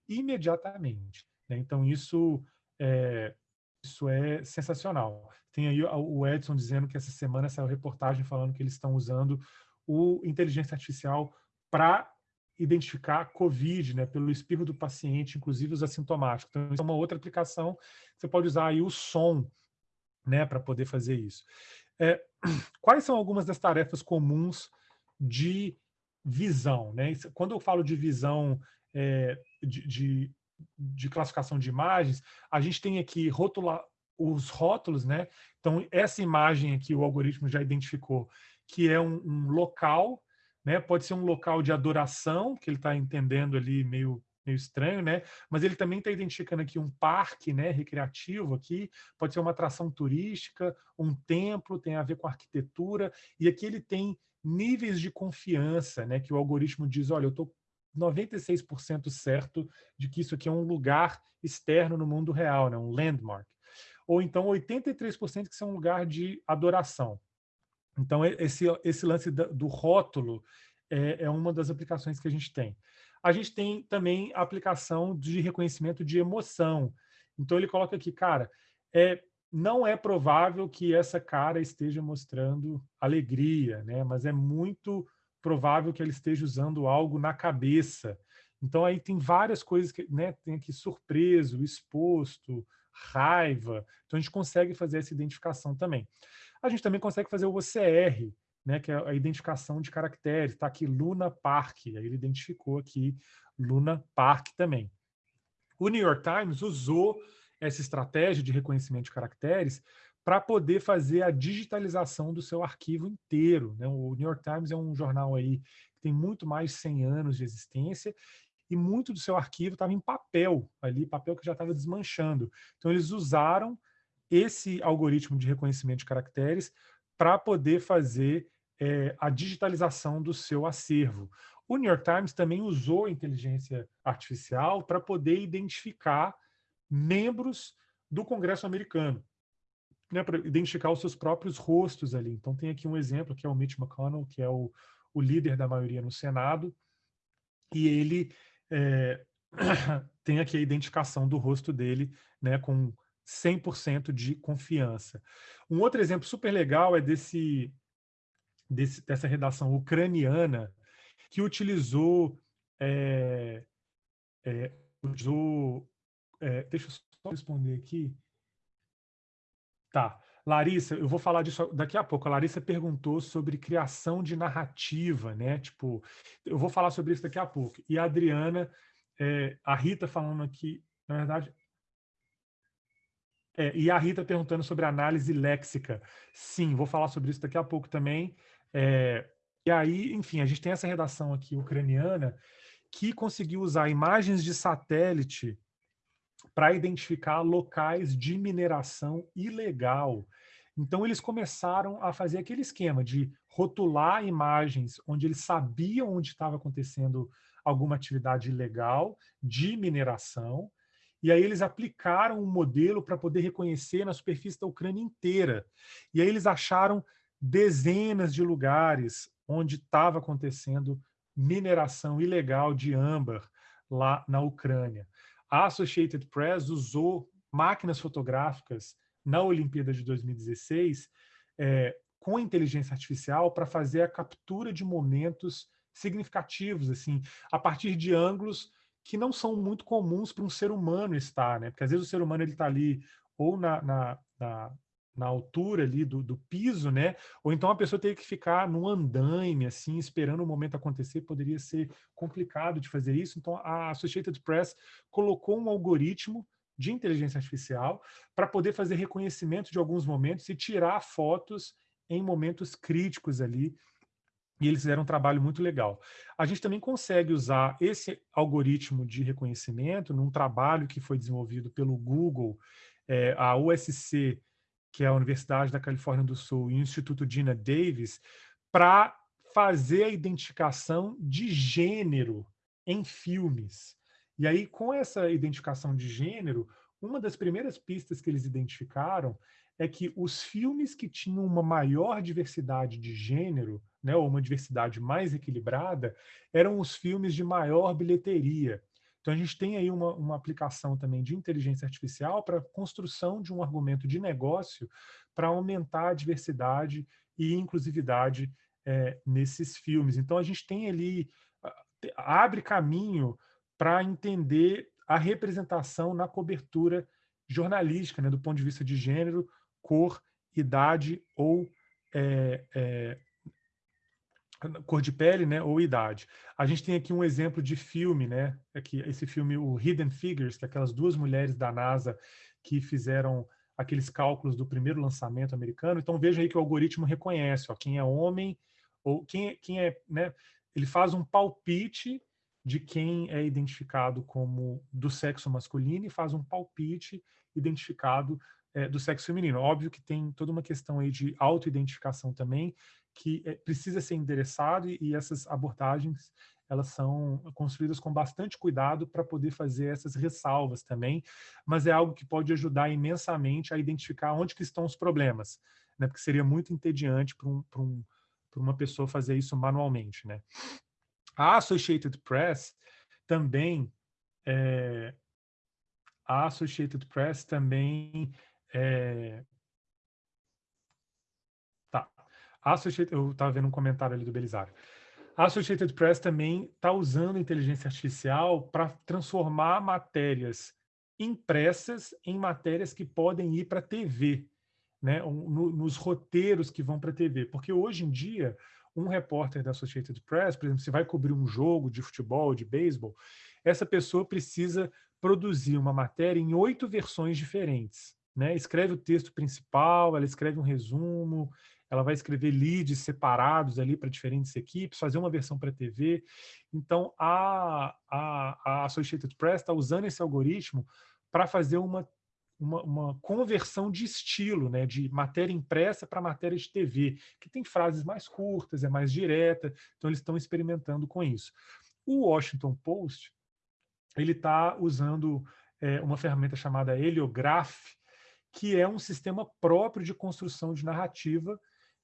imediatamente. Né? Então, isso é, isso é sensacional. Tem aí o Edson dizendo que essa semana saiu reportagem falando que eles estão usando o inteligência artificial para identificar COVID, né, pelo espirro do paciente, inclusive os assintomáticos. Então, isso é uma outra aplicação. Você pode usar aí o som, né, para poder fazer isso. É, quais são algumas das tarefas comuns de visão, né? Quando eu falo de visão é, de, de de classificação de imagens, a gente tem aqui rotula, os rótulos, né? Então, essa imagem aqui, o algoritmo já identificou que é um, um local, né? Pode ser um local de adoração, que ele está entendendo ali meio meio estranho, né? Mas ele também está identificando aqui um parque, né, recreativo aqui, pode ser uma atração turística, um templo, tem a ver com arquitetura, e aqui ele tem níveis de confiança, né, que o algoritmo diz, olha, eu estou 96% certo de que isso aqui é um lugar externo no mundo real, né? um landmark. Ou então 83% que isso é um lugar de adoração. Então, esse, esse lance do rótulo é, é uma das aplicações que a gente tem. A gente tem também a aplicação de reconhecimento de emoção. Então, ele coloca aqui, cara, é, não é provável que essa cara esteja mostrando alegria, né? mas é muito provável que ela esteja usando algo na cabeça. Então aí tem várias coisas que né, tem aqui surpreso, exposto, raiva. Então a gente consegue fazer essa identificação também. A gente também consegue fazer o OCR, né, que é a identificação de caracteres. Está aqui Luna Park, aí ele identificou aqui Luna Park também. O New York Times usou essa estratégia de reconhecimento de caracteres para poder fazer a digitalização do seu arquivo inteiro. Né? O New York Times é um jornal aí que tem muito mais de 100 anos de existência e muito do seu arquivo estava em papel ali, papel que já estava desmanchando. Então eles usaram esse algoritmo de reconhecimento de caracteres para poder fazer é, a digitalização do seu acervo. O New York Times também usou inteligência artificial para poder identificar membros do Congresso americano, né, para identificar os seus próprios rostos ali. Então tem aqui um exemplo, que é o Mitch McConnell, que é o, o líder da maioria no Senado, e ele é, tem aqui a identificação do rosto dele né, com 100% de confiança. Um outro exemplo super legal é desse, desse dessa redação ucraniana que utilizou, é, é, usou é, deixa eu só responder aqui. Tá. Larissa, eu vou falar disso daqui a pouco. A Larissa perguntou sobre criação de narrativa, né? Tipo, eu vou falar sobre isso daqui a pouco. E a Adriana, é, a Rita falando aqui, na verdade. É, e a Rita perguntando sobre análise léxica. Sim, vou falar sobre isso daqui a pouco também. É, e aí, enfim, a gente tem essa redação aqui ucraniana que conseguiu usar imagens de satélite para identificar locais de mineração ilegal. Então, eles começaram a fazer aquele esquema de rotular imagens onde eles sabiam onde estava acontecendo alguma atividade ilegal de mineração, e aí eles aplicaram um modelo para poder reconhecer na superfície da Ucrânia inteira. E aí eles acharam dezenas de lugares onde estava acontecendo mineração ilegal de âmbar lá na Ucrânia a Associated Press usou máquinas fotográficas na Olimpíada de 2016 é, com inteligência artificial para fazer a captura de momentos significativos, assim, a partir de ângulos que não são muito comuns para um ser humano estar, né? Porque às vezes o ser humano ele está ali ou na, na, na na altura ali do, do, piso, né? Ou então a pessoa teria que ficar num andaime, assim, esperando o momento acontecer, poderia ser complicado de fazer isso. Então a Associated Press colocou um algoritmo de inteligência artificial para poder fazer reconhecimento de alguns momentos e tirar fotos em momentos críticos ali. E eles fizeram um trabalho muito legal. A gente também consegue usar esse algoritmo de reconhecimento num trabalho que foi desenvolvido pelo Google, é, a USC que é a Universidade da Califórnia do Sul, e o Instituto Dina Davis, para fazer a identificação de gênero em filmes. E aí, com essa identificação de gênero, uma das primeiras pistas que eles identificaram é que os filmes que tinham uma maior diversidade de gênero, né, ou uma diversidade mais equilibrada, eram os filmes de maior bilheteria. Então, a gente tem aí uma, uma aplicação também de inteligência artificial para construção de um argumento de negócio para aumentar a diversidade e inclusividade é, nesses filmes. Então, a gente tem ali, abre caminho para entender a representação na cobertura jornalística, né, do ponto de vista de gênero, cor, idade ou é, é, cor de pele, né, ou idade. A gente tem aqui um exemplo de filme, né, aqui esse filme o Hidden Figures, que é aquelas duas mulheres da NASA que fizeram aqueles cálculos do primeiro lançamento americano. Então veja aí que o algoritmo reconhece, ó, quem é homem ou quem, quem é, né, ele faz um palpite de quem é identificado como do sexo masculino e faz um palpite identificado é, do sexo feminino. Óbvio que tem toda uma questão aí de autoidentificação também, que é, precisa ser endereçado e, e essas abordagens elas são construídas com bastante cuidado para poder fazer essas ressalvas também, mas é algo que pode ajudar imensamente a identificar onde que estão os problemas, né? porque seria muito entediante para um, um, uma pessoa fazer isso manualmente. Né? A Associated Press também, é, a Associated Press também É... Tá. Associated, eu estava vendo um comentário ali do Belisário. A Associated Press também está usando inteligência artificial para transformar matérias impressas em matérias que podem ir para a TV, né? No, nos roteiros que vão para a TV. Porque hoje em dia, um repórter da Associated Press, por exemplo, se vai cobrir um jogo de futebol, de beisebol, essa pessoa precisa produzir uma matéria em oito versões diferentes. Né? Escreve o texto principal, ela escreve um resumo, ela vai escrever leads separados ali para diferentes equipes, fazer uma versão para TV. Então, a, a, a Associated Press está usando esse algoritmo para fazer uma, uma, uma, conversão de estilo, né, de matéria impressa para matéria de TV, que tem frases mais curtas, é mais direta, então eles estão experimentando com isso. O Washington Post ele está usando é, uma ferramenta chamada Heliograph, que é um sistema próprio de construção de narrativa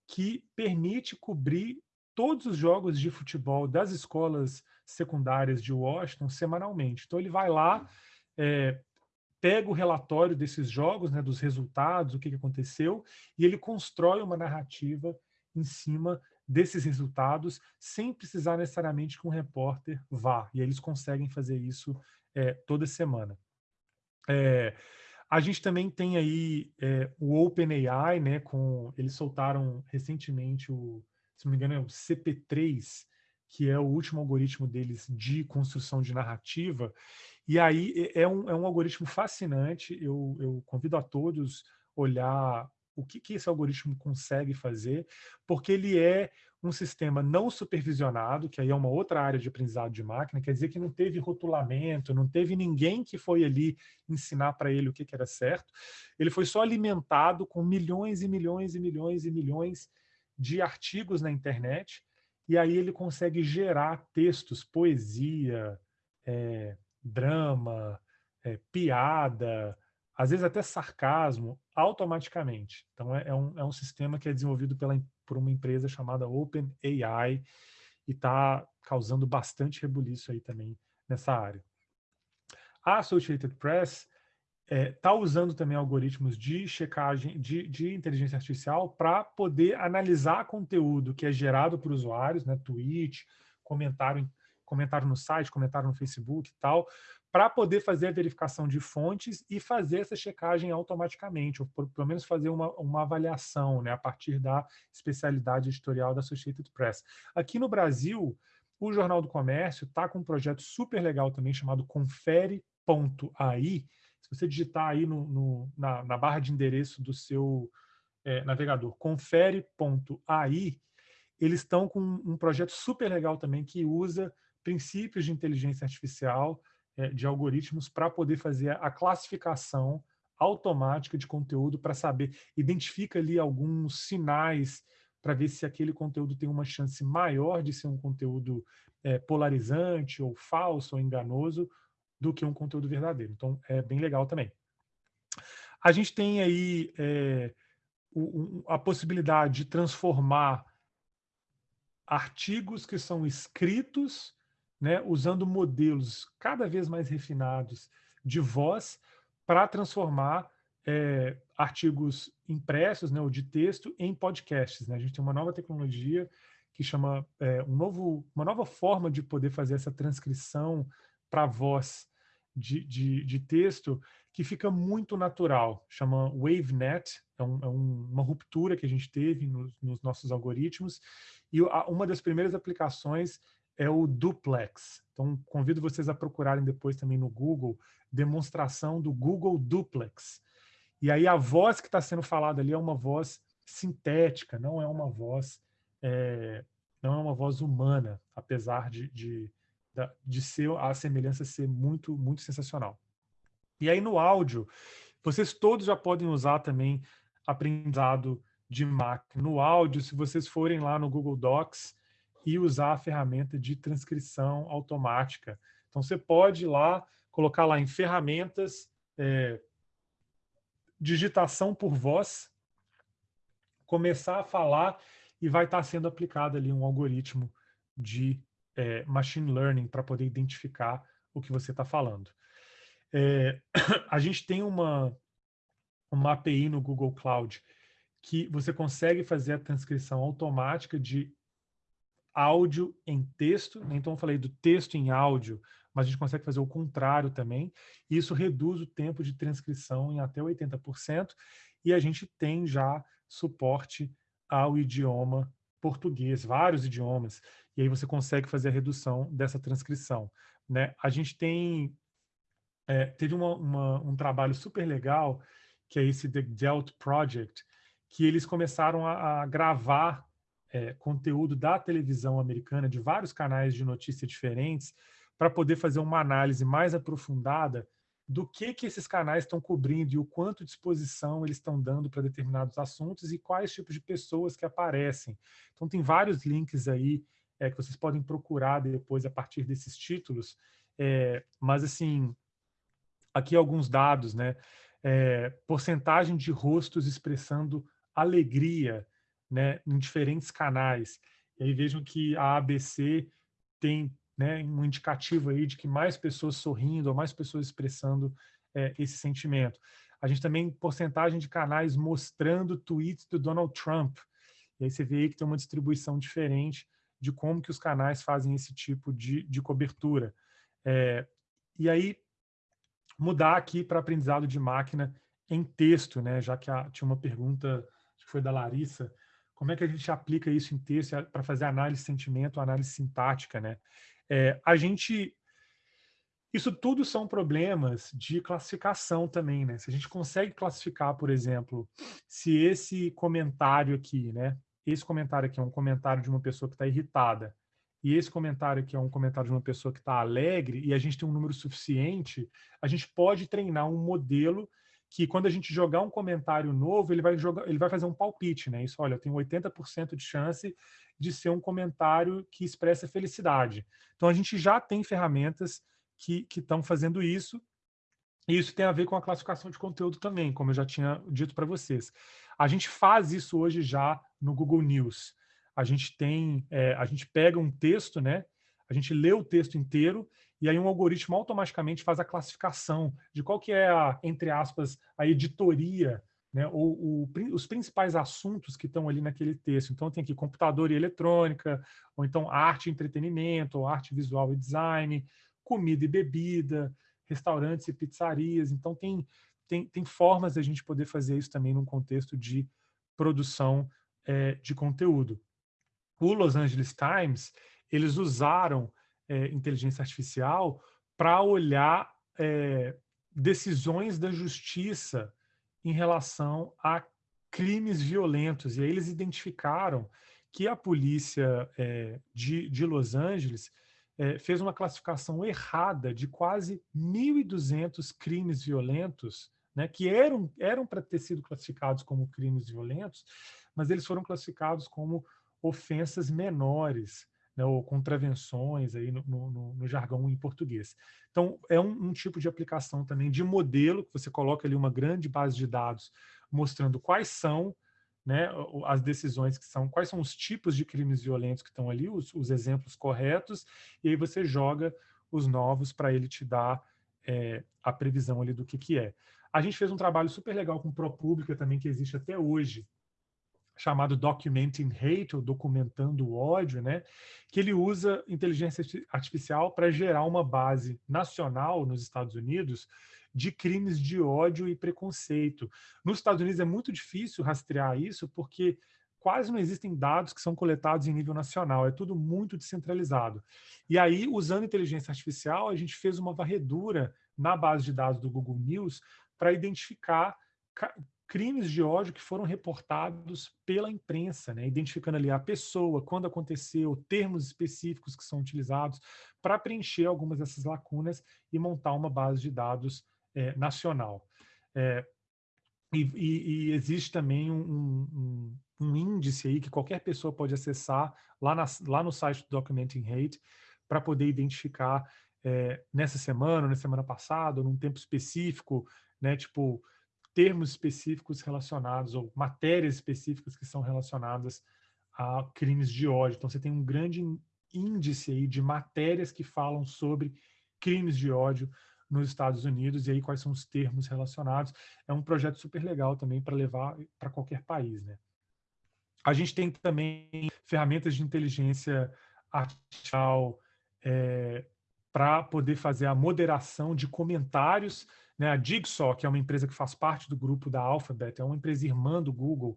que permite cobrir todos os jogos de futebol das escolas secundárias de Washington semanalmente. Então ele vai lá, é, pega o relatório desses jogos, né, dos resultados, o que, que aconteceu, e ele constrói uma narrativa em cima desses resultados, sem precisar necessariamente que um repórter vá. E eles conseguem fazer isso é, toda semana. É, a gente também tem aí é, o OpenAI, né? Com eles soltaram recentemente o, se não me engano, é o CP3, que é o último algoritmo deles de construção de narrativa. E aí é um, é um algoritmo fascinante. Eu, eu convido a todos olhar o que, que esse algoritmo consegue fazer, porque ele é um sistema não supervisionado, que aí é uma outra área de aprendizado de máquina, quer dizer que não teve rotulamento, não teve ninguém que foi ali ensinar para ele o que, que era certo. Ele foi só alimentado com milhões e milhões e milhões e milhões de artigos na internet, e aí ele consegue gerar textos, poesia, é, drama, é, piada, às vezes até sarcasmo, automaticamente. Então, é, é, um, é um sistema que é desenvolvido pela, por uma empresa chamada OpenAI e está causando bastante rebuliço aí também nessa área. A Associated Press está é, tá usando também algoritmos de checagem de, de inteligência artificial para poder analisar conteúdo que é gerado por usuários, né, tweet, comentário, comentário no site, comentário no Facebook e tal, para poder fazer a verificação de fontes e fazer essa checagem automaticamente, ou por, pelo menos fazer uma, uma avaliação né, a partir da especialidade editorial da Associated Press. Aqui no Brasil, o Jornal do Comércio está com um projeto super legal também chamado confere.ai. Se você digitar aí no, no, na, na, barra de endereço do seu é, navegador, confere.ai, eles estão com um projeto super legal também que usa princípios de inteligência artificial de algoritmos para poder fazer a classificação automática de conteúdo para saber, identifica ali alguns sinais para ver se aquele conteúdo tem uma chance maior de ser um conteúdo é, polarizante ou falso ou enganoso do que um conteúdo verdadeiro. Então, é bem legal também. A gente tem aí é, o, a possibilidade de transformar artigos que são escritos né, usando modelos cada vez mais refinados de voz para transformar é, artigos impressos né, ou de texto em podcasts. Né? A gente tem uma nova tecnologia que chama é, um novo, uma nova forma de poder fazer essa transcrição para voz de, de, de, texto que fica muito natural, chama WaveNet, é, um, é um, uma ruptura que a gente teve nos, nos nossos algoritmos, e a, uma das primeiras aplicações é o duplex. Então, convido vocês a procurarem depois também no Google, demonstração do Google Duplex. E aí a voz que está sendo falada ali é uma voz sintética, não é uma voz é, não é uma voz humana, apesar de, de, de ser a semelhança ser muito, muito sensacional. E aí no áudio, vocês todos já podem usar também aprendizado de máquina. No áudio, se vocês forem lá no Google Docs, e usar a ferramenta de transcrição automática. Então, você pode ir lá, colocar lá em ferramentas, é, digitação por voz, começar a falar e vai estar sendo aplicado ali um algoritmo de é, machine learning para poder identificar o que você está falando. É, a gente tem uma, uma API no Google Cloud que você consegue fazer a transcrição automática de áudio em texto, né? então eu falei do texto em áudio, mas a gente consegue fazer o contrário também, isso reduz o tempo de transcrição em até 80%, e a gente tem já suporte ao idioma português, vários idiomas, e aí você consegue fazer a redução dessa transcrição. Né? A gente tem, é, teve uma, uma, um trabalho super legal, que é esse The Delt Project, que eles começaram a, a gravar é, conteúdo da televisão americana, de vários canais de notícia diferentes, para poder fazer uma análise mais aprofundada do que, que esses canais estão cobrindo e o quanto de exposição eles estão dando para determinados assuntos e quais tipos de pessoas que aparecem. Então, tem vários links aí é, que vocês podem procurar depois a partir desses títulos, é, mas, assim, aqui alguns dados, né? É, porcentagem de rostos expressando alegria né, em diferentes canais. E aí vejam que a ABC tem né, um indicativo aí de que mais pessoas sorrindo ou mais pessoas expressando é, esse sentimento. A gente também porcentagem de canais mostrando tweets do Donald Trump. E aí você vê aí que tem uma distribuição diferente de como que os canais fazem esse tipo de, de cobertura. É, e aí, mudar aqui para aprendizado de máquina em texto, né? já que a, tinha uma pergunta, que foi da Larissa, como é que a gente aplica isso em texto para fazer análise de sentimento, análise sintática, né? É, a gente... Isso tudo são problemas de classificação também, né? Se a gente consegue classificar, por exemplo, se esse comentário aqui, né? Esse comentário aqui é um comentário de uma pessoa que está irritada, e esse comentário aqui é um comentário de uma pessoa que está alegre, e a gente tem um número suficiente, a gente pode treinar um modelo que quando a gente jogar um comentário novo, ele vai, jogar, ele vai fazer um palpite, né? Isso, olha, eu tenho 80% de chance de ser um comentário que expressa felicidade. Então, a gente já tem ferramentas que estão fazendo isso, e isso tem a ver com a classificação de conteúdo também, como eu já tinha dito para vocês. A gente faz isso hoje já no Google News. A gente tem, é, a gente pega um texto, né? A gente lê o texto inteiro e aí um algoritmo automaticamente faz a classificação de qual que é a, entre aspas, a editoria, né, ou, o, os principais assuntos que estão ali naquele texto. Então tem aqui computador e eletrônica, ou então arte e entretenimento, ou arte visual e design, comida e bebida, restaurantes e pizzarias. Então tem, tem, tem formas de a gente poder fazer isso também num contexto de produção é, de conteúdo. O Los Angeles Times, eles usaram é, inteligência artificial para olhar é, decisões da justiça em relação a crimes violentos. E aí eles identificaram que a polícia é, de, de Los Angeles é, fez uma classificação errada de quase 1.200 crimes violentos, né, que eram, eram para ter sido classificados como crimes violentos, mas eles foram classificados como ofensas menores né, ou contravenções aí no, no, no, jargão em português. Então, é um, um, tipo de aplicação também de modelo, que você coloca ali uma grande base de dados mostrando quais são né, as decisões que são, quais são os tipos de crimes violentos que estão ali, os, os exemplos corretos, e aí você joga os novos para ele te dar é, a previsão ali do que, que é. A gente fez um trabalho super legal com ProPublica também, que existe até hoje, chamado Documenting Hate, ou Documentando o Ódio, né? que ele usa inteligência artificial para gerar uma base nacional nos Estados Unidos de crimes de ódio e preconceito. Nos Estados Unidos é muito difícil rastrear isso, porque quase não existem dados que são coletados em nível nacional, é tudo muito descentralizado. E aí, usando inteligência artificial, a gente fez uma varredura na base de dados do Google News para identificar crimes de ódio que foram reportados pela imprensa, né? identificando ali a pessoa, quando aconteceu, termos específicos que são utilizados para preencher algumas dessas lacunas e montar uma base de dados é, nacional. É, e, e, e, existe também um, um, um, índice aí que qualquer pessoa pode acessar lá, na, lá no site do Documenting Hate para poder identificar é, nessa semana, na semana passada, num tempo específico, né, tipo, termos específicos relacionados, ou matérias específicas que são relacionadas a crimes de ódio. Então, você tem um grande índice aí de matérias que falam sobre crimes de ódio nos Estados Unidos, e aí quais são os termos relacionados. É um projeto super legal também para levar para qualquer país. Né? A gente tem também ferramentas de inteligência artificial é, para poder fazer a moderação de comentários. Né? A Jigsaw, que é uma empresa que faz parte do grupo da Alphabet, é uma empresa irmã do Google,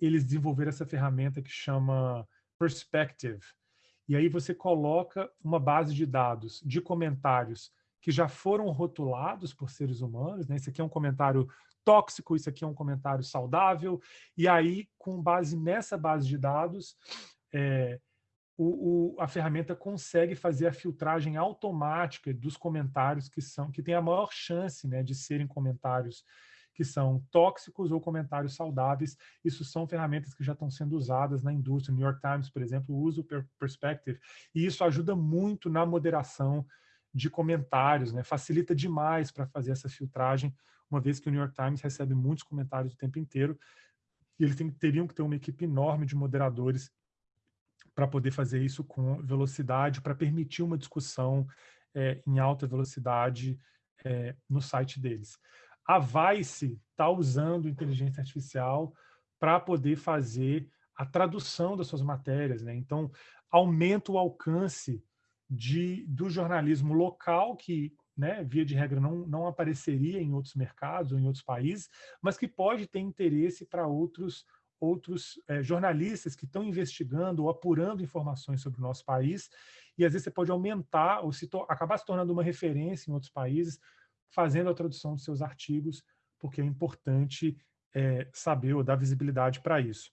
eles desenvolveram essa ferramenta que chama Perspective. E aí você coloca uma base de dados de comentários que já foram rotulados por seres humanos, né? Esse aqui é um comentário tóxico, isso aqui é um comentário saudável, e aí, com base nessa base de dados, é, o, o, a ferramenta consegue fazer a filtragem automática dos comentários que são que tem a maior chance né, de serem comentários que são tóxicos ou comentários saudáveis. Isso são ferramentas que já estão sendo usadas na indústria. O New York Times, por exemplo, usa o Perspective, e isso ajuda muito na moderação de comentários, né? facilita demais para fazer essa filtragem, uma vez que o New York Times recebe muitos comentários o tempo inteiro, e eles teriam que ter uma equipe enorme de moderadores para poder fazer isso com velocidade, para permitir uma discussão é, em alta velocidade é, no site deles. A Vice está usando inteligência artificial para poder fazer a tradução das suas matérias. Né? Então, aumenta o alcance de, do jornalismo local, que, né, via de regra, não, não apareceria em outros mercados ou em outros países, mas que pode ter interesse para outros outros é, jornalistas que estão investigando ou apurando informações sobre o nosso país, e às vezes você pode aumentar ou se acabar se tornando uma referência em outros países, fazendo a tradução dos seus artigos, porque é importante é, saber ou dar visibilidade para isso.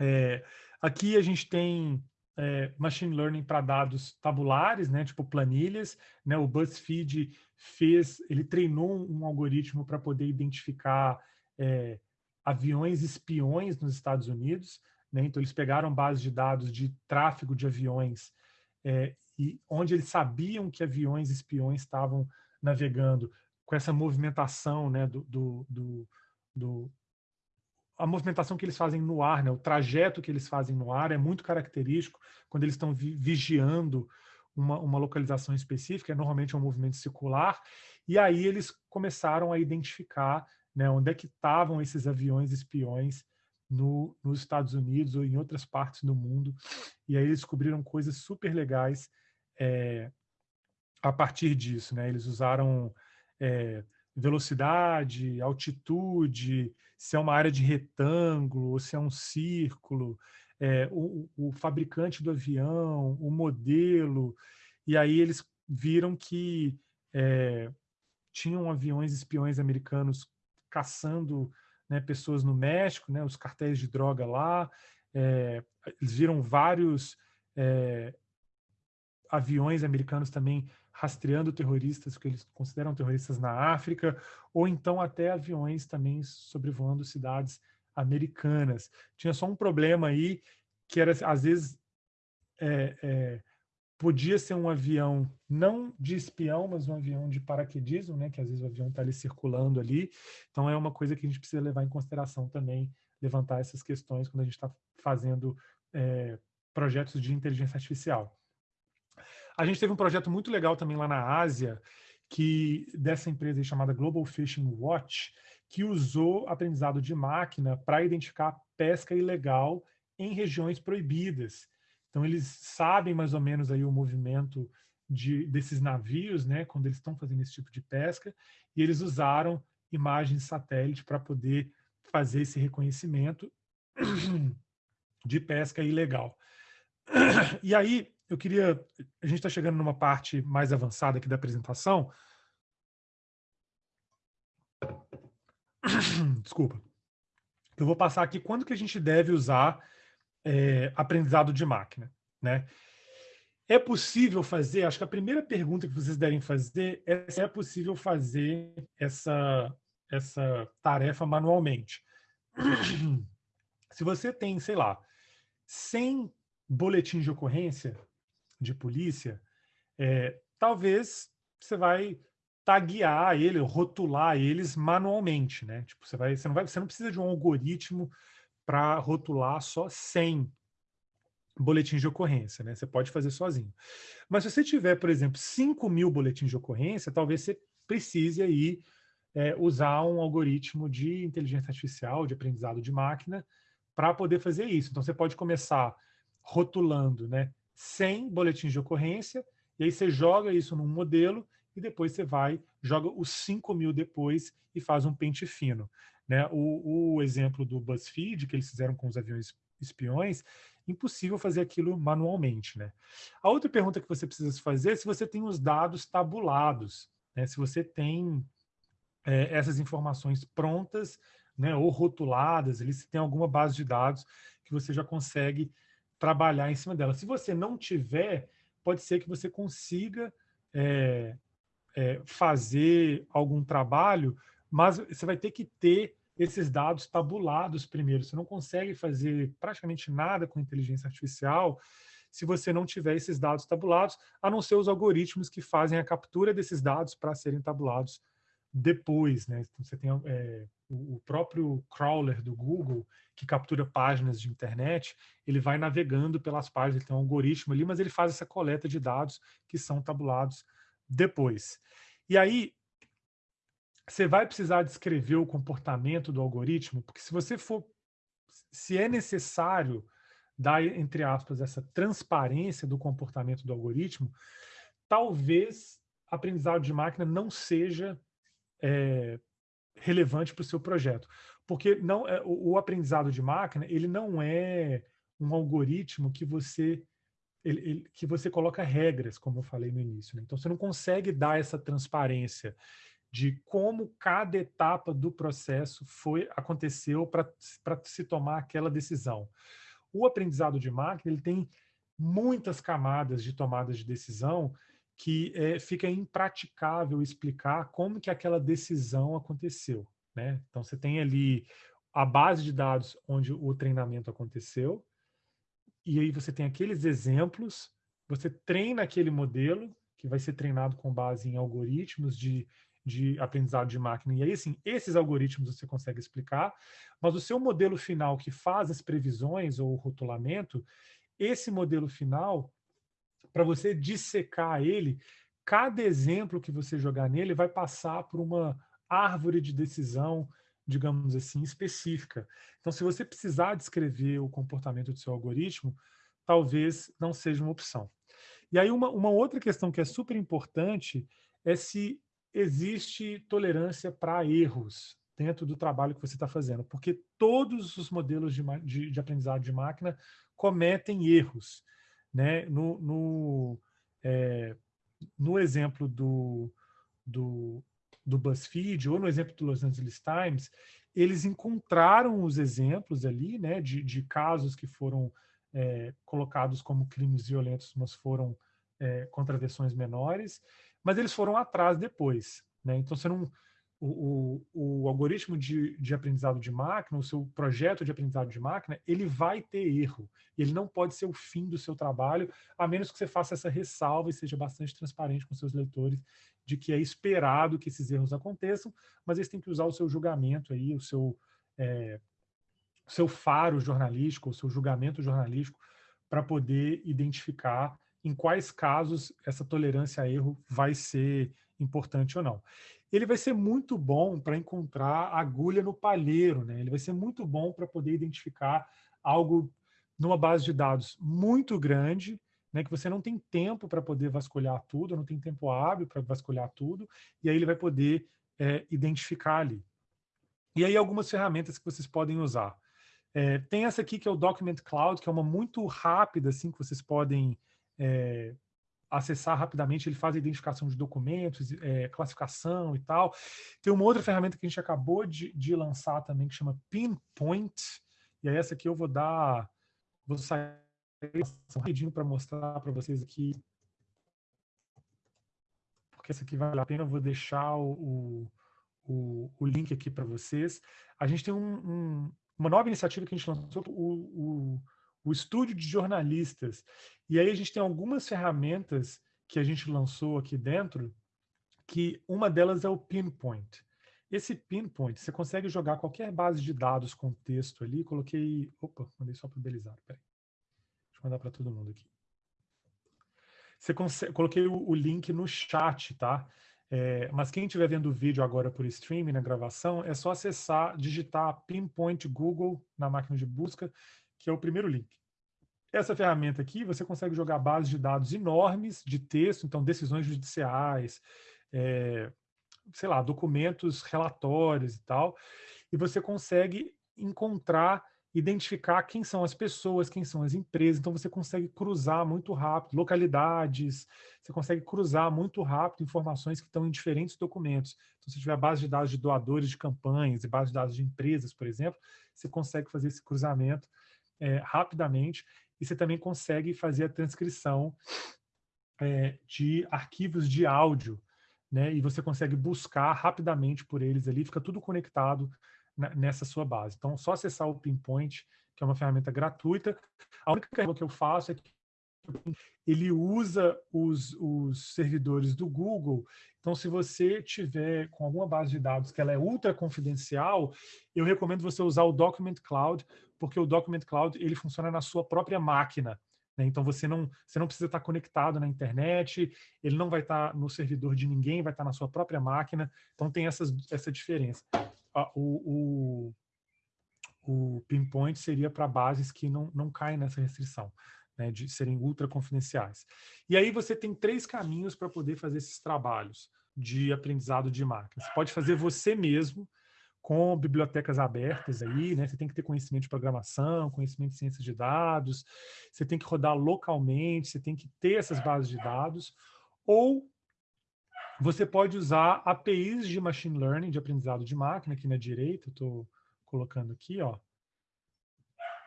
É, aqui a gente tem machine learning para dados tabulares, né, tipo planilhas. Né, o BuzzFeed fez, ele treinou um algoritmo para poder identificar aviões espiões nos Estados Unidos. Né? Então, eles pegaram bases de dados de tráfego de aviões é, e onde eles sabiam que aviões espiões estavam navegando com essa movimentação né, do, do, do, do a movimentação que eles fazem no ar, né, o trajeto que eles fazem no ar é muito característico quando eles estão vi vigiando uma, uma localização específica, é normalmente um movimento circular, e aí eles começaram a identificar né, onde é que estavam esses aviões espiões no, nos Estados Unidos ou em outras partes do mundo. E aí eles descobriram coisas super legais é, a partir disso. Né? Eles usaram é, velocidade, altitude, se é uma área de retângulo ou se é um círculo, é, o, o fabricante do avião, o modelo, e aí eles viram que é, tinham aviões espiões americanos caçando né, pessoas no México, né, os cartéis de droga lá, é, eles viram vários é, aviões americanos também rastreando terroristas que eles consideram terroristas na África, ou então até aviões também sobrevoando cidades americanas. Tinha só um problema aí, que era, às vezes, é, é, podia ser um avião não de espião, mas um avião de paraquedismo, né? Que às vezes o avião está ali circulando ali. Então é uma coisa que a gente precisa levar em consideração também, levantar essas questões quando a gente está fazendo é, projetos de inteligência artificial. A gente teve um projeto muito legal também lá na Ásia, que dessa empresa chamada Global Fishing Watch, que usou aprendizado de máquina para identificar pesca ilegal em regiões proibidas. Então eles sabem mais ou menos aí o movimento de, desses navios, né, quando eles estão fazendo esse tipo de pesca, e eles usaram imagens satélite para poder fazer esse reconhecimento de pesca ilegal. E aí, eu queria... A gente está chegando numa parte mais avançada aqui da apresentação. Desculpa. Eu vou passar aqui quando que a gente deve usar é, aprendizado de máquina. Né? É possível fazer, acho que a primeira pergunta que vocês devem fazer é se é possível fazer essa, essa tarefa manualmente. Se você tem, sei lá, 100 boletins de ocorrência de polícia, é, talvez você vai taguear ele, rotular eles manualmente, né? Tipo, você, vai, você, não vai, você não precisa de um algoritmo para rotular só 100 boletins de ocorrência, né? Você pode fazer sozinho. Mas se você tiver, por exemplo, 5 mil boletins de ocorrência, talvez você precise aí é, usar um algoritmo de inteligência artificial, de aprendizado de máquina, para poder fazer isso. Então, você pode começar rotulando né, 100 boletins de ocorrência, e aí você joga isso num modelo, e depois você vai, joga os 5 mil depois e faz um pente fino. Né? O, o exemplo do BuzzFeed, que eles fizeram com os aviões espiões, impossível fazer aquilo manualmente. Né? A outra pergunta que você precisa fazer é se você tem os dados tabulados, né? se você tem é, essas informações prontas né, ou rotuladas, ali, se tem alguma base de dados que você já consegue trabalhar em cima dela. Se você não tiver, pode ser que você consiga é, é, fazer algum trabalho, mas você vai ter que ter esses dados tabulados primeiro. Você não consegue fazer praticamente nada com inteligência artificial se você não tiver esses dados tabulados, a não ser os algoritmos que fazem a captura desses dados para serem tabulados depois. Né? Então, você tem é, o próprio crawler do Google, que captura páginas de internet, ele vai navegando pelas páginas, ele tem um algoritmo ali, mas ele faz essa coleta de dados que são tabulados depois. E aí, você vai precisar descrever o comportamento do algoritmo, porque se você for, se é necessário dar, entre aspas, essa transparência do comportamento do algoritmo, talvez aprendizado de máquina não seja é, relevante para o seu projeto. Porque não é, o, o, aprendizado de máquina, ele não é um algoritmo que você ele, ele, que você coloca regras, como eu falei no início. Né? Então, você não consegue dar essa transparência de como cada etapa do processo foi aconteceu para se tomar aquela decisão. O aprendizado de máquina ele tem muitas camadas de tomadas de decisão que é, fica impraticável explicar como que aquela decisão aconteceu. Né? Então, você tem ali a base de dados onde o treinamento aconteceu, e aí você tem aqueles exemplos, você treina aquele modelo, que vai ser treinado com base em algoritmos de de aprendizado de máquina. E aí, assim, esses algoritmos você consegue explicar, mas o seu modelo final que faz as previsões ou o rotulamento, esse modelo final, para você dissecar ele, cada exemplo que você jogar nele vai passar por uma árvore de decisão, digamos assim, específica. Então, se você precisar descrever o comportamento do seu algoritmo, talvez não seja uma opção. E aí, uma, uma outra questão que é super importante é se existe tolerância para erros dentro do trabalho que você está fazendo, porque todos os modelos de, de, de, aprendizado de máquina cometem erros. Né? No, no, é, no exemplo do, do, do BuzzFeed ou no exemplo do Los Angeles Times, eles encontraram os exemplos ali né, de, de casos que foram é, colocados como crimes violentos, mas foram é, contravenções menores, mas eles foram atrás depois. Né? Então, você não, o, o, o, algoritmo de, de aprendizado de máquina, o seu projeto de aprendizado de máquina, ele vai ter erro. Ele não pode ser o fim do seu trabalho, a menos que você faça essa ressalva e seja bastante transparente com seus leitores de que é esperado que esses erros aconteçam, mas eles têm que usar o seu julgamento aí, o seu, é, seu faro jornalístico, o seu julgamento jornalístico, para poder identificar em quais casos essa tolerância a erro vai ser importante ou não. Ele vai ser muito bom para encontrar agulha no palheiro, né? ele vai ser muito bom para poder identificar algo numa base de dados muito grande, né, que você não tem tempo para poder vasculhar tudo, não tem tempo hábil para vasculhar tudo, e aí ele vai poder é, identificar ali. E aí algumas ferramentas que vocês podem usar. É, tem essa aqui que é o Document Cloud, que é uma muito rápida, assim, que vocês podem é, acessar rapidamente, ele faz a identificação de documentos, é, classificação e tal. Tem uma outra ferramenta que a gente acabou de, de lançar também, que chama Pinpoint, e aí essa aqui eu vou dar, vou sair rapidinho para mostrar para vocês aqui, porque essa aqui vale a pena, eu vou deixar o, o, o link aqui para vocês. A gente tem um, um, uma nova iniciativa que a gente lançou, o, o o estúdio de jornalistas. E aí a gente tem algumas ferramentas que a gente lançou aqui dentro, que uma delas é o Pinpoint. Esse Pinpoint, você consegue jogar qualquer base de dados com texto ali, coloquei... Opa, mandei só para o Belisário, peraí. Deixa eu mandar para todo mundo aqui. Você consegue, coloquei o, o link no chat, tá? É, mas quem estiver vendo o vídeo agora por streaming, na gravação, é só acessar, digitar Pinpoint Google na máquina de busca, que é o primeiro link. Essa ferramenta aqui, você consegue jogar bases de dados enormes de texto, então decisões judiciais, é, sei lá, documentos, relatórios e tal, e você consegue encontrar identificar quem são as pessoas, quem são as empresas, então você consegue cruzar muito rápido, localidades, você consegue cruzar muito rápido informações que estão em diferentes documentos. Então, se tiver base de dados de doadores de campanhas e base de dados de empresas, por exemplo, você consegue fazer esse cruzamento é, rapidamente e você também consegue fazer a transcrição é, de arquivos de áudio, né? E você consegue buscar rapidamente por eles ali, fica tudo conectado nessa sua base. Então, só acessar o Pinpoint, que é uma ferramenta gratuita. A única coisa que eu faço é que ele usa os, os servidores do Google. Então, se você tiver com alguma base de dados que ela é ultra confidencial, eu recomendo você usar o Document Cloud, porque o Document Cloud ele funciona na sua própria máquina. Né? Então, você não, você não precisa estar conectado na internet, ele não vai estar no servidor de ninguém, vai estar na sua própria máquina. Então, tem essas, essa diferença o, o, o pinpoint seria para bases que não, não caem nessa restrição, né, de serem ultra confidenciais. E aí você tem três caminhos para poder fazer esses trabalhos de aprendizado de máquina. Você pode fazer você mesmo, com bibliotecas abertas aí, né? Você tem que ter conhecimento de programação, conhecimento de ciências de dados, você tem que rodar localmente, você tem que ter essas bases de dados, ou você pode usar APIs de machine learning, de aprendizado de máquina, aqui na direita, estou colocando aqui, ó,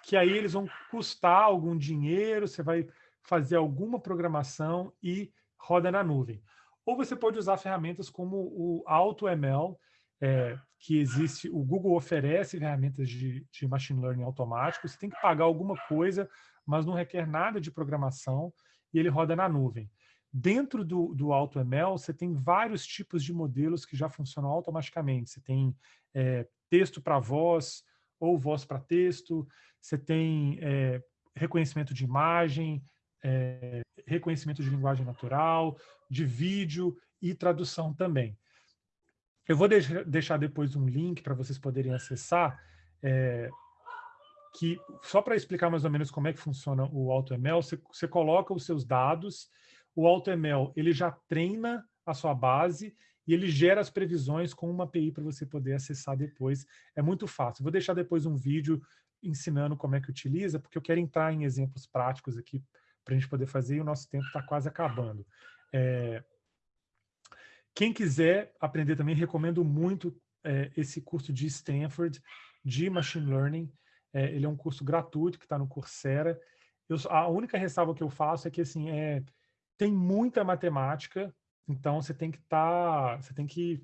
que aí eles vão custar algum dinheiro, você vai fazer alguma programação e roda na nuvem. Ou você pode usar ferramentas como o AutoML, é, que existe, o Google oferece ferramentas de, de machine learning automático, você tem que pagar alguma coisa, mas não requer nada de programação, e ele roda na nuvem. Dentro do, do AutoML, você tem vários tipos de modelos que já funcionam automaticamente. Você tem é, texto para voz ou voz para texto, você tem é, reconhecimento de imagem, é, reconhecimento de linguagem natural, de vídeo e tradução também. Eu vou deixar depois um link para vocês poderem acessar, é, que só para explicar mais ou menos como é que funciona o AutoML, você, você coloca os seus dados o AutoML ele já treina a sua base e ele gera as previsões com uma API para você poder acessar depois. É muito fácil. Vou deixar depois um vídeo ensinando como é que utiliza, porque eu quero entrar em exemplos práticos aqui para a gente poder fazer e o nosso tempo está quase acabando. É... Quem quiser aprender também, recomendo muito é, esse curso de Stanford de Machine Learning. É, ele é um curso gratuito que está no Coursera. Eu, a única ressalva que eu faço é que assim, é, tem muita matemática, então você tem que estar, tá, você tem que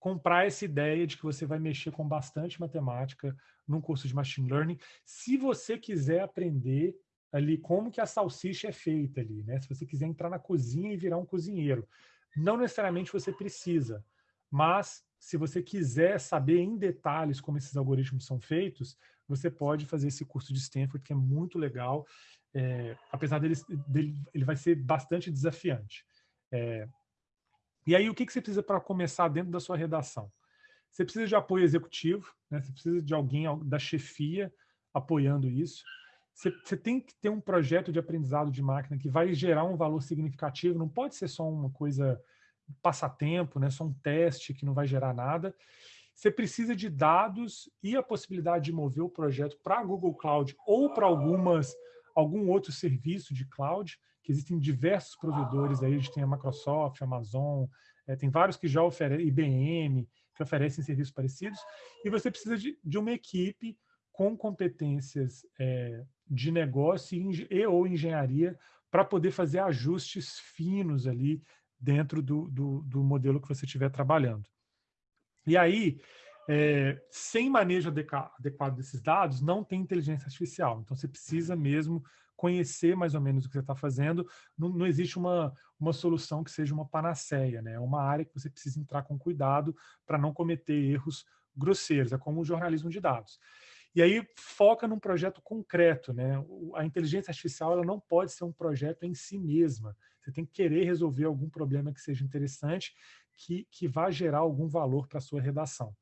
comprar essa ideia de que você vai mexer com bastante matemática num curso de machine learning, se você quiser aprender ali como que a salsicha é feita ali, né? Se você quiser entrar na cozinha e virar um cozinheiro, não necessariamente você precisa, mas se você quiser saber em detalhes como esses algoritmos são feitos, você pode fazer esse curso de Stanford, que é muito legal é, apesar dele, dele, ele vai ser bastante desafiante. É, e aí, o que, que você precisa para começar dentro da sua redação? Você precisa de apoio executivo, né? você precisa de alguém da chefia apoiando isso. Você, tem que ter um projeto de aprendizado de máquina que vai gerar um valor significativo, não pode ser só uma coisa passatempo, né? só um teste que não vai gerar nada. Você precisa de dados e a possibilidade de mover o projeto para a Google Cloud ou para algumas algum outro serviço de cloud, que existem diversos provedores aí, a gente tem a Microsoft, a Amazon, é, tem vários que já oferecem, IBM, que oferecem serviços parecidos, e você precisa de, de uma equipe com competências é, de negócio e, e ou engenharia para poder fazer ajustes finos ali dentro do, do, do modelo que você estiver trabalhando. E aí, é, sem manejo adequado desses dados, não tem inteligência artificial. Então, você precisa mesmo conhecer mais ou menos o que você está fazendo. Não, não, existe uma, uma solução que seja uma panaceia, né? É uma área que você precisa entrar com cuidado para não cometer erros grosseiros. É como o jornalismo de dados. E aí foca num projeto concreto. Né? A inteligência artificial ela não pode ser um projeto em si mesma. Você tem que querer resolver algum problema que seja interessante, que, que vá gerar algum valor para a sua redação.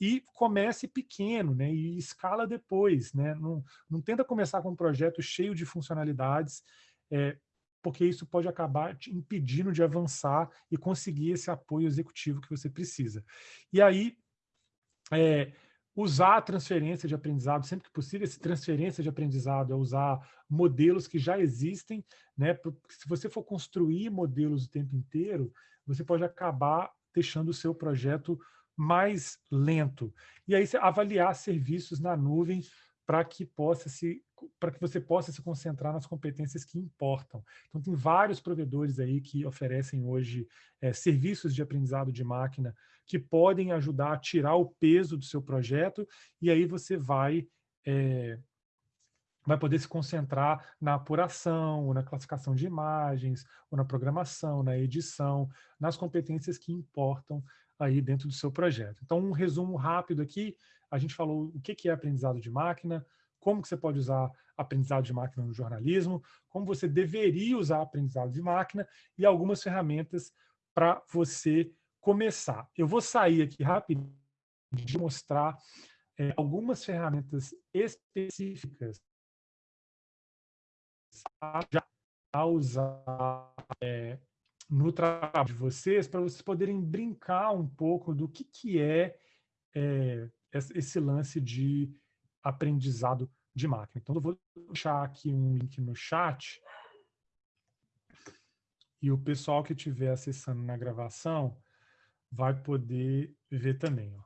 E comece pequeno, né? E escala depois, né? Não, não tenta começar com um projeto cheio de funcionalidades, é, porque isso pode acabar te impedindo de avançar e conseguir esse apoio executivo que você precisa. E aí, é, usar a transferência de aprendizado sempre que possível. Essa transferência de aprendizado é usar modelos que já existem, né? Se você for construir modelos o tempo inteiro, você pode acabar deixando o seu projeto mais lento. E aí avaliar serviços na nuvem para que possa se para que você possa se concentrar nas competências que importam. Então, tem vários provedores aí que oferecem hoje é, serviços de aprendizado de máquina que podem ajudar a tirar o peso do seu projeto e aí você vai é, vai poder se concentrar na apuração, ou na classificação de imagens, ou na programação, na edição, nas competências que importam aí dentro do seu projeto. Então, um resumo rápido aqui, a gente falou o que é aprendizado de máquina, como que você pode usar aprendizado de máquina no jornalismo, como você deveria usar aprendizado de máquina e algumas ferramentas para você começar. Eu vou sair aqui rapidinho de mostrar é, algumas ferramentas específicas a usar é, no trabalho de vocês, para vocês poderem brincar um pouco do que, que é, é esse lance de aprendizado de máquina. Então, eu vou deixar aqui um link no chat e o pessoal que estiver acessando na gravação vai poder ver também. Ó.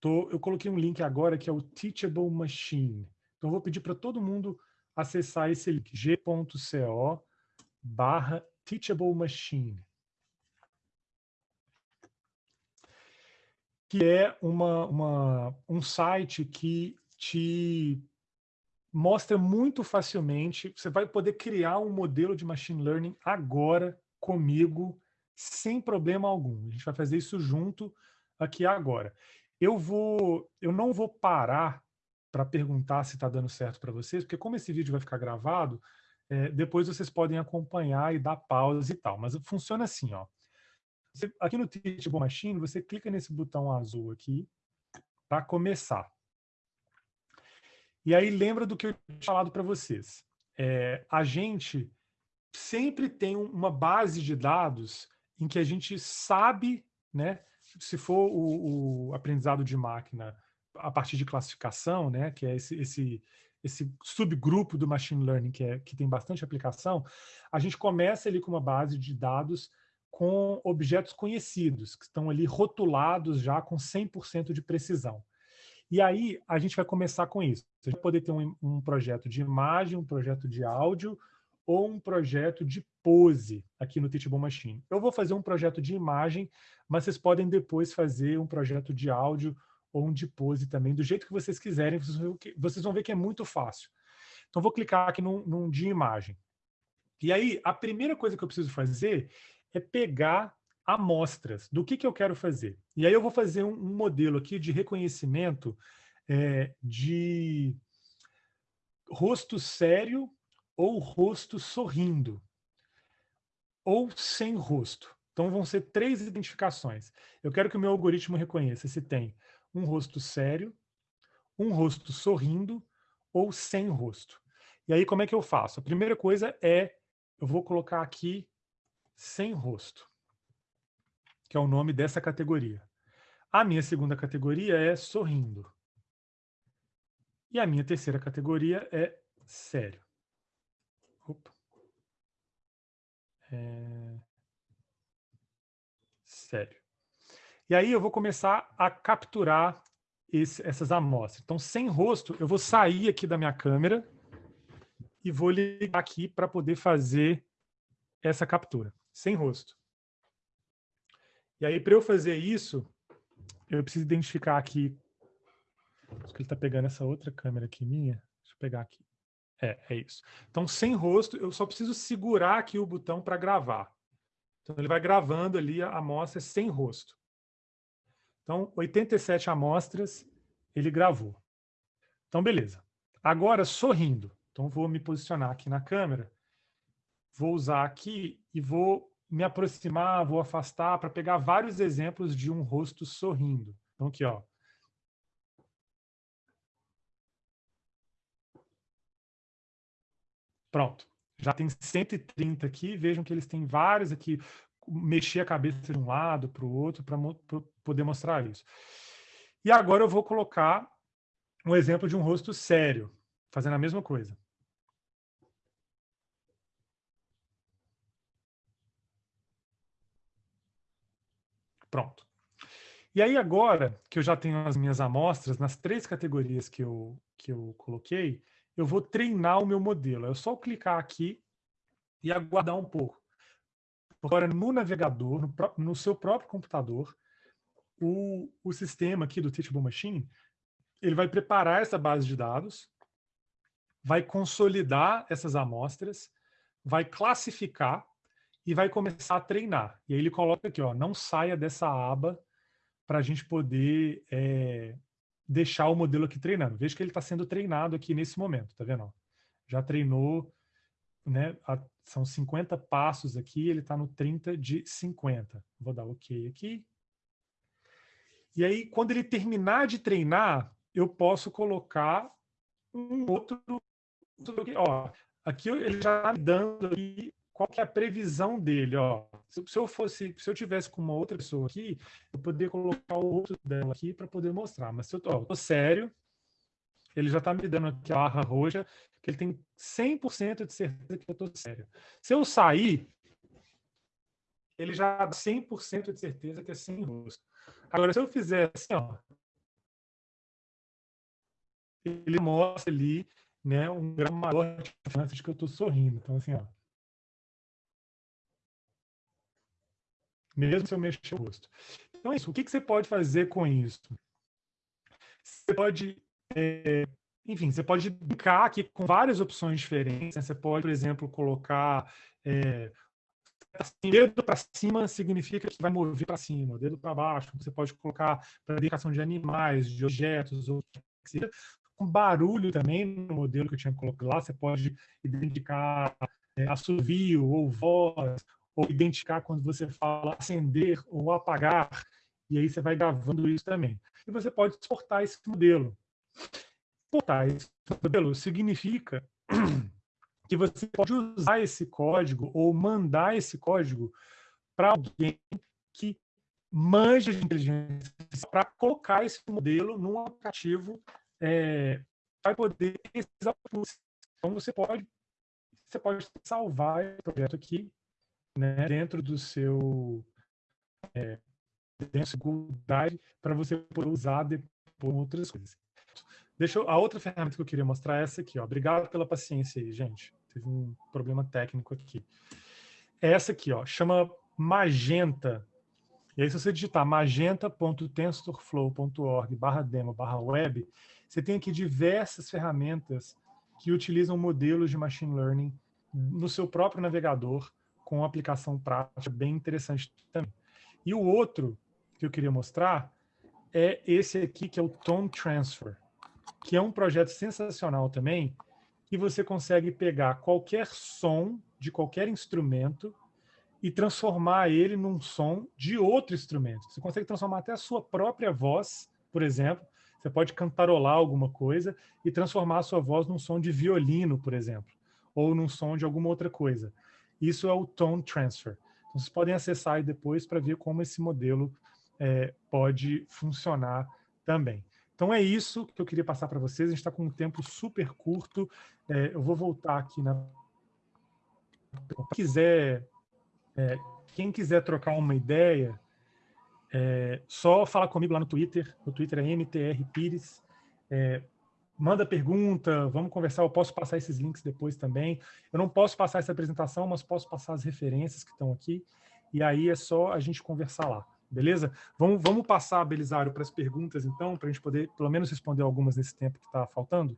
Tô, eu coloquei um link agora que é o Teachable Machine. Então, eu vou pedir para todo mundo acessar esse link, g.co barra Teachable Machine. Que é uma, uma, um site que te mostra muito facilmente, você vai poder criar um modelo de machine learning agora comigo, sem problema algum. A gente vai fazer isso junto aqui agora. Eu vou, eu não vou parar para perguntar se está dando certo para vocês, porque como esse vídeo vai ficar gravado, é, depois vocês podem acompanhar e dar pausa e tal. Mas funciona assim, ó. Você, aqui no Teachable Machine, você clica nesse botão azul aqui para começar. E aí lembra do que eu tinha falado para vocês. É, a gente sempre tem uma base de dados em que a gente sabe, né, se for o, o aprendizado de máquina a partir de classificação, né, que é esse, esse, esse subgrupo do machine learning que, é, que tem bastante aplicação, a gente começa ali com uma base de dados com objetos conhecidos, que estão ali rotulados já com 100% de precisão. E aí a gente vai começar com isso. Você vai poder ter um, um projeto de imagem, um projeto de áudio, ou um projeto de pose aqui no Teachable Machine. Eu vou fazer um projeto de imagem, mas vocês podem depois fazer um projeto de áudio ou um de pose também, do jeito que vocês quiserem, vocês vão ver que é muito fácil. Então, vou clicar aqui num, num de imagem. E aí, a primeira coisa que eu preciso fazer é pegar amostras do que, que eu quero fazer. E aí eu vou fazer um, um modelo aqui de reconhecimento é, de rosto sério ou rosto sorrindo, ou sem rosto. Então vão ser três identificações. Eu quero que o meu algoritmo reconheça se tem um rosto sério, um rosto sorrindo ou sem rosto. E aí como é que eu faço? A primeira coisa é, eu vou colocar aqui sem rosto, que é o nome dessa categoria. A minha segunda categoria é sorrindo. E a minha terceira categoria é sério. Opa. É... Sério. E aí eu vou começar a capturar esse, essas amostras. Então, sem rosto, eu vou sair aqui da minha câmera e vou ligar aqui para poder fazer essa captura, sem rosto. E aí, para eu fazer isso, eu preciso identificar aqui. Acho que ele está pegando essa outra câmera aqui minha. Deixa eu pegar aqui. É, é isso. Então, sem rosto, eu só preciso segurar aqui o botão para gravar. Então, ele vai gravando ali a amostra sem rosto. Então, 87 amostras ele gravou. Então, beleza. Agora, sorrindo. Então, vou me posicionar aqui na câmera. Vou usar aqui e vou me aproximar, vou afastar para pegar vários exemplos de um rosto sorrindo. Então, aqui, ó. Pronto. Já tem 130 aqui. Vejam que eles têm vários aqui. Mexer a cabeça de um lado para o outro para poder mostrar isso. E agora eu vou colocar um exemplo de um rosto sério, fazendo a mesma coisa. Pronto. E aí agora que eu já tenho as minhas amostras, nas três categorias que eu, que eu coloquei, eu vou treinar o meu modelo. É só clicar aqui e aguardar um pouco. Agora, no navegador, no, no seu próprio computador, o, o sistema aqui do Teachable Machine, ele vai preparar essa base de dados, vai consolidar essas amostras, vai classificar e vai começar a treinar. E aí ele coloca aqui, ó, não saia dessa aba para a gente poder é, deixar o modelo aqui treinando. Veja que ele está sendo treinado aqui nesse momento, tá vendo? Já treinou, né? A, são 50 passos aqui, ele está no 30 de 50. Vou dar OK aqui. E aí, quando ele terminar de treinar, eu posso colocar um outro... Ó, aqui ele já está dando qual que é a previsão dele, ó. Se, se, eu fosse, se eu tivesse com uma outra pessoa aqui, eu poderia colocar o outro dela aqui para poder mostrar. Mas se eu tô, ó, tô sério, ele já está me dando aqui a barra roxa, que ele tem 100% de certeza que eu estou sério. Se eu sair, ele já dá 100% de certeza que é sem rosto. Agora, se eu fizer assim, ó, ele mostra ali né, um grau maior de chance de que eu estou sorrindo. Então, assim, ó, mesmo se eu mexer o rosto. Então é isso. O que, que você pode fazer com isso? Você pode, é, enfim, você pode brincar aqui com várias opções diferentes. Né? Você pode, por exemplo, colocar é, dedo para cima significa que vai mover para cima, dedo para baixo. Você pode colocar para identificação de animais, de objetos, ou com barulho também no modelo que eu tinha colocado lá. Você pode identificar é, assovio ou voz ou identificar quando você fala acender ou apagar, e aí você vai gravando isso também. E você pode exportar esse modelo. Exportar esse modelo significa que você pode usar esse código ou mandar esse código para alguém que manja de inteligência para colocar esse modelo num aplicativo é, para poder então você pode você pode salvar esse projeto aqui né, dentro do seu é, Drive para você poder usar depois outras coisas. Deixa eu, a outra ferramenta que eu queria mostrar é essa aqui. Ó. Obrigado pela paciência aí, gente. Teve um problema técnico aqui. É essa aqui, ó, chama Magenta. E aí, se você digitar magenta.tensorflow.org barra demo barra web, você tem aqui diversas ferramentas que utilizam modelos de machine learning no seu próprio navegador com aplicação prática bem interessante também. E o outro que eu queria mostrar é esse aqui, que é o Tone Transfer, que é um projeto sensacional também, que você consegue pegar qualquer som de qualquer instrumento e transformar ele num som de outro instrumento. Você consegue transformar até a sua própria voz, por exemplo. Você pode cantarolar alguma coisa e transformar a sua voz num som de violino, por exemplo, ou num som de alguma outra coisa. Isso é o Tone Transfer. Então, vocês podem acessar aí depois para ver como esse modelo é, pode funcionar também. Então é isso que eu queria passar para vocês. A gente está com um tempo super curto. É, eu vou voltar aqui na. Quem quiser, é, quem quiser trocar uma ideia, é, só fala comigo lá no Twitter. O Twitter é MTR Pires. Manda pergunta, vamos conversar, eu posso passar esses links depois também. Eu não posso passar essa apresentação, mas posso passar as referências que estão aqui, e aí é só a gente conversar lá, beleza? Vamos, vamos passar, Belisário, para as perguntas, então, para a gente poder, pelo menos, responder algumas nesse tempo que está faltando?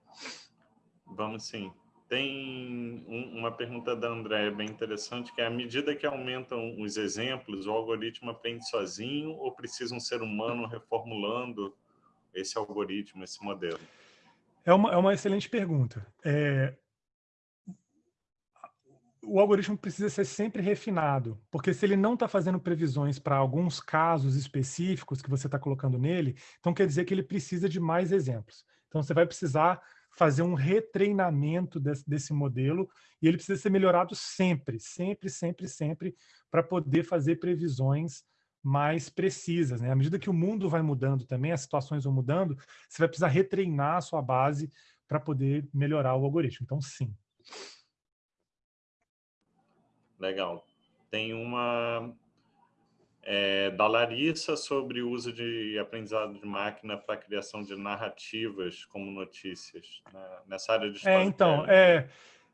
Vamos sim. Tem um, uma pergunta da Andréia bem interessante, que é, à medida que aumentam os exemplos, o algoritmo aprende sozinho ou precisa um ser humano reformulando esse algoritmo, esse modelo? É uma, é uma excelente pergunta. É, o algoritmo precisa ser sempre refinado, porque se ele não está fazendo previsões para alguns casos específicos que você está colocando nele, então quer dizer que ele precisa de mais exemplos. Então você vai precisar fazer um retreinamento desse, desse modelo e ele precisa ser melhorado sempre, sempre, sempre, sempre, para poder fazer previsões mais precisas. Né? À medida que o mundo vai mudando também, as situações vão mudando, você vai precisar retreinar a sua base para poder melhorar o algoritmo. Então, sim. Legal. Tem uma é, da Larissa sobre o uso de aprendizado de máquina para a criação de narrativas como notícias né? nessa área de É, então, é,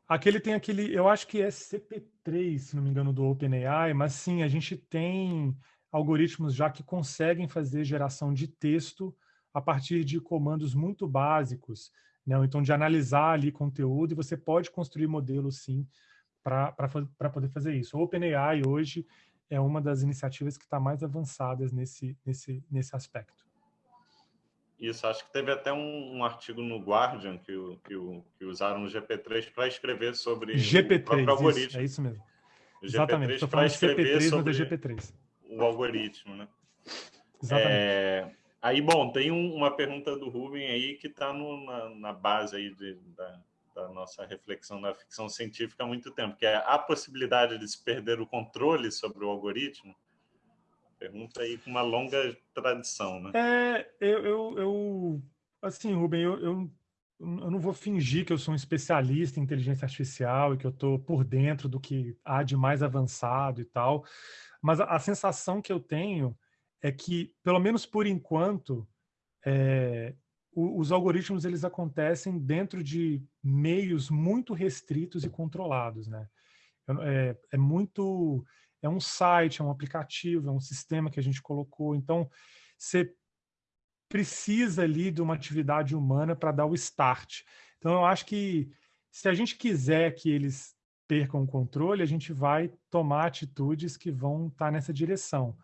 aquele tem aquele, eu acho que é CP3, se não me engano, do OpenAI, mas sim, a gente tem algoritmos já que conseguem fazer geração de texto a partir de comandos muito básicos, né? então de analisar ali conteúdo, e você pode construir modelos, sim, para poder fazer isso. O OpenAI hoje é uma das iniciativas que está mais avançadas nesse, nesse, nesse aspecto. Isso, acho que teve até um, um artigo no Guardian que, que, que usaram o GP3 para escrever sobre GP3, o próprio algoritmo. Isso, é isso mesmo. O Exatamente, estou falando de GP3 sobre GP3. O algoritmo, né? Exatamente. É, aí, bom, tem um, uma pergunta do Ruben aí que está na, na base aí de, da, da nossa reflexão na ficção científica há muito tempo, que é a possibilidade de se perder o controle sobre o algoritmo. Pergunta aí com uma longa tradição, né? É, eu, eu, eu assim, Rubem, eu, eu, eu não vou fingir que eu sou um especialista em inteligência artificial e que eu estou por dentro do que há de mais avançado e tal, mas a, a sensação que eu tenho é que, pelo menos por enquanto, é, os algoritmos eles acontecem dentro de meios muito restritos e controlados, né? É, é, muito, é um site, é um aplicativo, é um sistema que a gente colocou. Então, você precisa ali de uma atividade humana para dar o start. Então, eu acho que se a gente quiser que eles percam o controle, a gente vai tomar atitudes que vão estar tá nessa direção.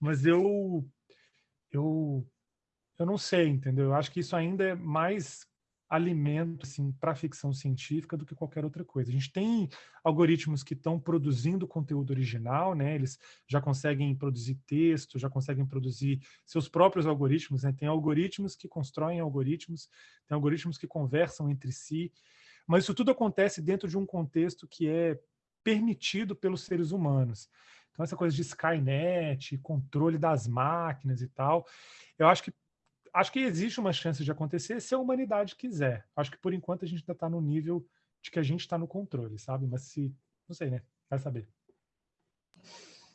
Mas eu, eu eu não sei, entendeu? Eu acho que isso ainda é mais alimento assim, para ficção científica do que qualquer outra coisa. A gente tem algoritmos que estão produzindo conteúdo original, né? eles já conseguem produzir texto, já conseguem produzir seus próprios algoritmos, né? tem algoritmos que constroem algoritmos, tem algoritmos que conversam entre si, mas isso tudo acontece dentro de um contexto que é permitido pelos seres humanos. Então essa coisa de Skynet, controle das máquinas e tal, eu acho que acho que existe uma chance de acontecer se a humanidade quiser. Acho que por enquanto a gente ainda está no nível de que a gente está no controle, sabe? Mas se, não sei, né? Vai saber.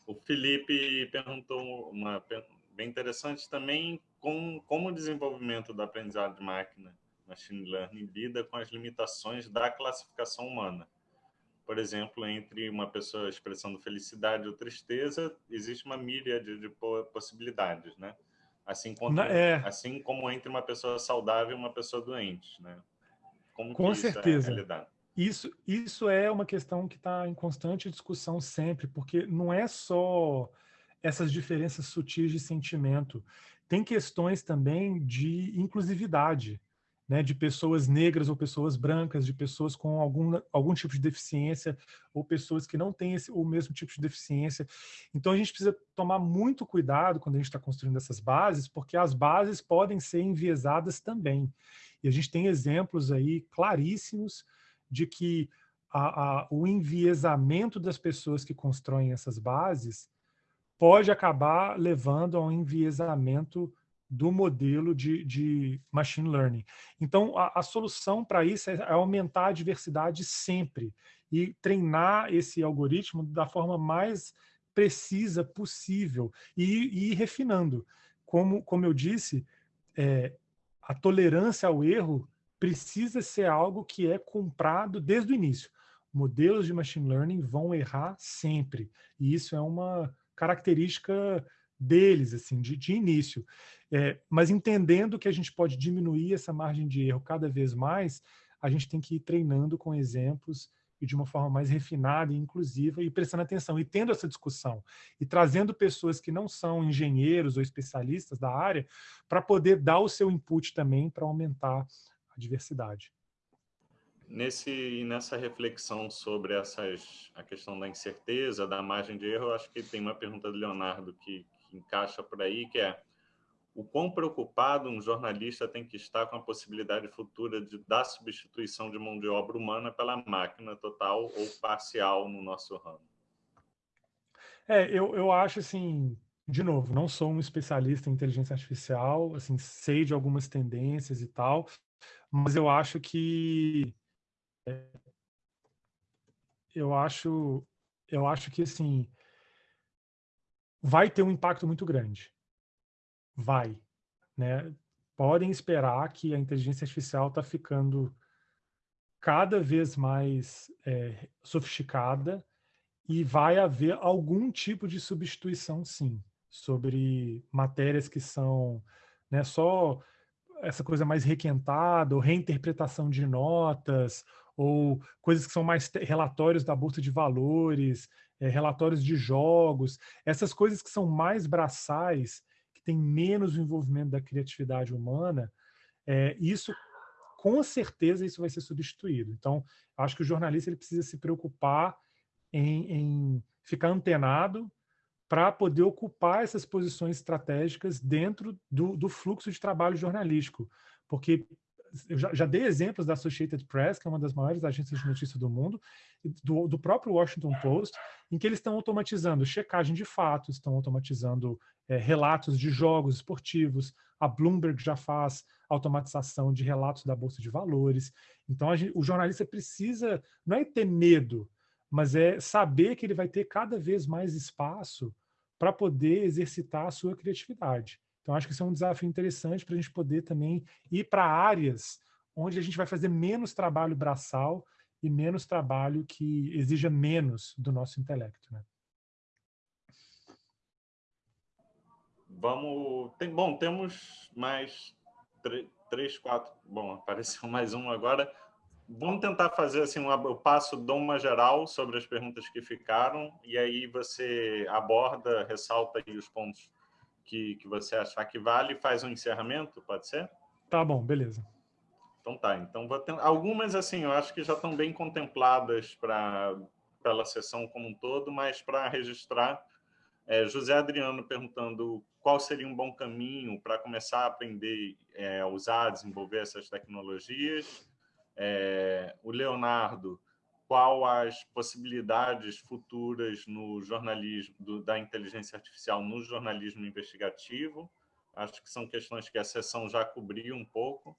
O Felipe perguntou uma bem interessante também com como o desenvolvimento do aprendizado de máquina, machine learning, lida com as limitações da classificação humana. Por exemplo, entre uma pessoa expressando felicidade ou tristeza, existe uma milha de, de possibilidades, né? Assim como, é. assim como entre uma pessoa saudável e uma pessoa doente, né? Como Com certeza. Isso é isso, isso é uma questão que está em constante discussão sempre, porque não é só essas diferenças sutis de sentimento. Tem questões também de inclusividade né, de pessoas negras ou pessoas brancas, de pessoas com algum, algum tipo de deficiência ou pessoas que não têm esse, o mesmo tipo de deficiência. Então a gente precisa tomar muito cuidado quando a gente está construindo essas bases, porque as bases podem ser enviesadas também. E a gente tem exemplos aí claríssimos de que a, a, o enviesamento das pessoas que constroem essas bases pode acabar levando a um enviesamento do modelo de, de machine learning. Então, a, a solução para isso é, é aumentar a diversidade sempre e treinar esse algoritmo da forma mais precisa possível e, e ir refinando. Como, como eu disse, é, a tolerância ao erro precisa ser algo que é comprado desde o início. Modelos de machine learning vão errar sempre, e isso é uma característica deles, assim, de, de início. É, mas entendendo que a gente pode diminuir essa margem de erro cada vez mais, a gente tem que ir treinando com exemplos e de uma forma mais refinada e inclusiva e prestando atenção e tendo essa discussão e trazendo pessoas que não são engenheiros ou especialistas da área para poder dar o seu input também para aumentar a diversidade. Nesse, nessa reflexão sobre essas, a questão da incerteza, da margem de erro, acho que tem uma pergunta do Leonardo que, que encaixa por aí, que é o quão preocupado um jornalista tem que estar com a possibilidade futura de, da substituição de mão de obra humana pela máquina total ou parcial no nosso ramo? É, eu, eu acho assim, de novo, não sou um especialista em inteligência artificial, assim, sei de algumas tendências e tal, mas eu acho que é, eu acho eu acho que assim vai ter um impacto muito grande vai, né? Podem esperar que a inteligência artificial está ficando cada vez mais é, sofisticada e vai haver algum tipo de substituição, sim, sobre matérias que são né, só essa coisa mais requentada, ou reinterpretação de notas, ou coisas que são mais relatórios da bolsa de valores, é, relatórios de jogos, essas coisas que são mais braçais tem menos envolvimento da criatividade humana, é, isso, com certeza, isso vai ser substituído. Então, acho que o jornalista ele precisa se preocupar em, em ficar antenado para poder ocupar essas posições estratégicas dentro do, do, fluxo de trabalho jornalístico. Porque eu já, já, dei exemplos da Associated Press, que é uma das maiores agências de notícia do mundo, do, do próprio Washington Post, em que eles estão automatizando checagem de fatos, estão automatizando é, relatos de jogos esportivos, a Bloomberg já faz automatização de relatos da Bolsa de Valores. Então, gente, o jornalista precisa, não é ter medo, mas é saber que ele vai ter cada vez mais espaço para poder exercitar a sua criatividade. Então, acho que isso é um desafio interessante para a gente poder também ir para áreas onde a gente vai fazer menos trabalho braçal e menos trabalho que exija menos do nosso intelecto. Né? Vamos. Tem, bom, temos mais três, quatro. Bom, apareceu mais um agora. Vamos tentar fazer assim, um, passo, dou uma geral sobre as perguntas que ficaram, e aí você aborda, ressalta aí os pontos que, que você achar que vale e faz um encerramento, pode ser? Tá bom, beleza. Então tá, então vou ter... algumas assim, eu acho que já estão bem contempladas para pela sessão como um todo, mas para registrar, é, José Adriano perguntando qual seria um bom caminho para começar a aprender é, a usar, desenvolver essas tecnologias. É, o Leonardo, qual as possibilidades futuras no jornalismo do, da inteligência artificial no jornalismo investigativo? Acho que são questões que a sessão já cobriu um pouco,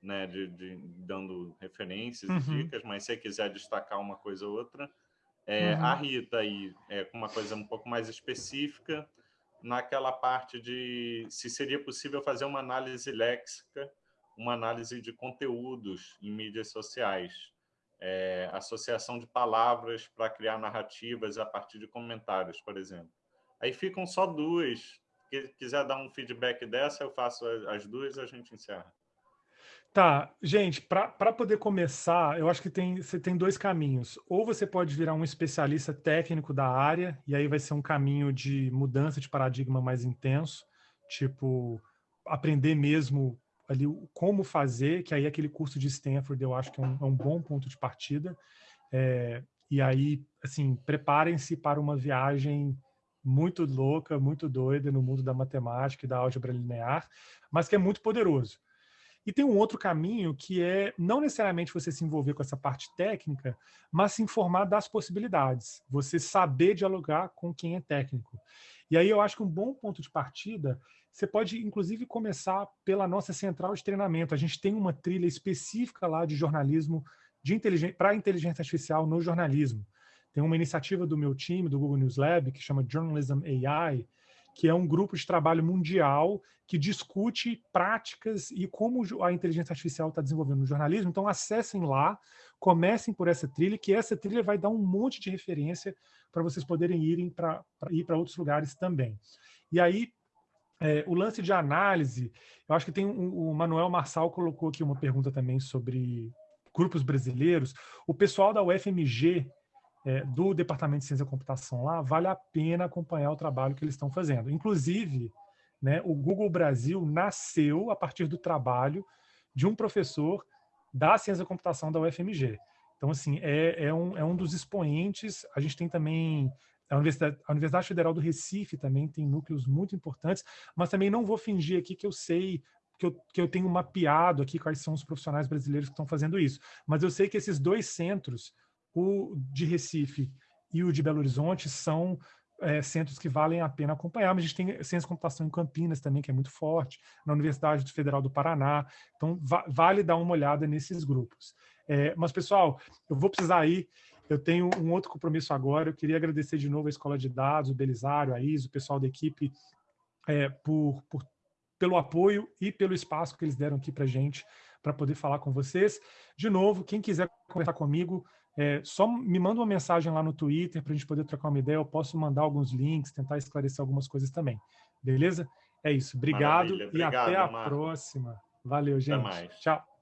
né, de, de dando referências uhum. e dicas, mas se quiser destacar uma coisa ou outra. É, uhum. A Rita aí, é, com uma coisa um pouco mais específica, naquela parte de se seria possível fazer uma análise léxica, uma análise de conteúdos em mídias sociais, é, associação de palavras para criar narrativas a partir de comentários, por exemplo. Aí ficam só duas. Se quiser dar um feedback dessa, eu faço as duas e a gente encerra. Tá, gente, para poder começar, eu acho que tem, você tem dois caminhos. Ou você pode virar um especialista técnico da área, e aí vai ser um caminho de mudança de paradigma mais intenso, tipo, aprender mesmo ali como fazer, que aí aquele curso de Stanford eu acho que é um, é um bom ponto de partida. É, e aí, assim, preparem-se para uma viagem muito louca, muito doida no mundo da matemática e da álgebra linear, mas que é muito poderoso. E tem um outro caminho que é não necessariamente você se envolver com essa parte técnica, mas se informar das possibilidades. Você saber dialogar com quem é técnico. E aí eu acho que um bom ponto de partida, você pode inclusive começar pela nossa central de treinamento. A gente tem uma trilha específica lá de jornalismo de para inteligência artificial no jornalismo. Tem uma iniciativa do meu time, do Google News Lab, que chama Journalism AI, que é um grupo de trabalho mundial que discute práticas e como a inteligência artificial está desenvolvendo no jornalismo. Então, acessem lá, comecem por essa trilha, que essa trilha vai dar um monte de referência para vocês poderem irem para ir para outros lugares também. E aí, é, o lance de análise, eu acho que tem um, o Manuel Marçal colocou aqui uma pergunta também sobre grupos brasileiros. O pessoal da UFMG é, do Departamento de Ciência da Computação lá, vale a pena acompanhar o trabalho que eles estão fazendo. Inclusive, né, o Google Brasil nasceu a partir do trabalho de um professor da ciência da computação da UFMG. Então, assim, é, é, um, é um dos expoentes. A gente tem também a Universidade, a Universidade Federal do Recife também tem núcleos muito importantes, mas também não vou fingir aqui que eu sei que eu, que eu tenho mapeado aqui quais são os profissionais brasileiros que estão fazendo isso. Mas eu sei que esses dois centros, o de Recife e o de Belo Horizonte, são é, centros que valem a pena acompanhar, mas a gente tem ciência de computação em Campinas também, que é muito forte, na Universidade Federal do Paraná, então va vale dar uma olhada nesses grupos. É, mas, pessoal, eu vou precisar ir, eu tenho um outro compromisso agora, eu queria agradecer de novo a Escola de Dados, o Belisário, a Isa, o pessoal da equipe, é, por, por, pelo apoio e pelo espaço que eles deram aqui para gente, para poder falar com vocês. De novo, quem quiser conversar comigo, é, só me manda uma mensagem lá no Twitter para a gente poder trocar uma ideia. Eu posso mandar alguns links, tentar esclarecer algumas coisas também. Beleza? É isso. Obrigado, e até a próxima. Valeu, gente. Tchau.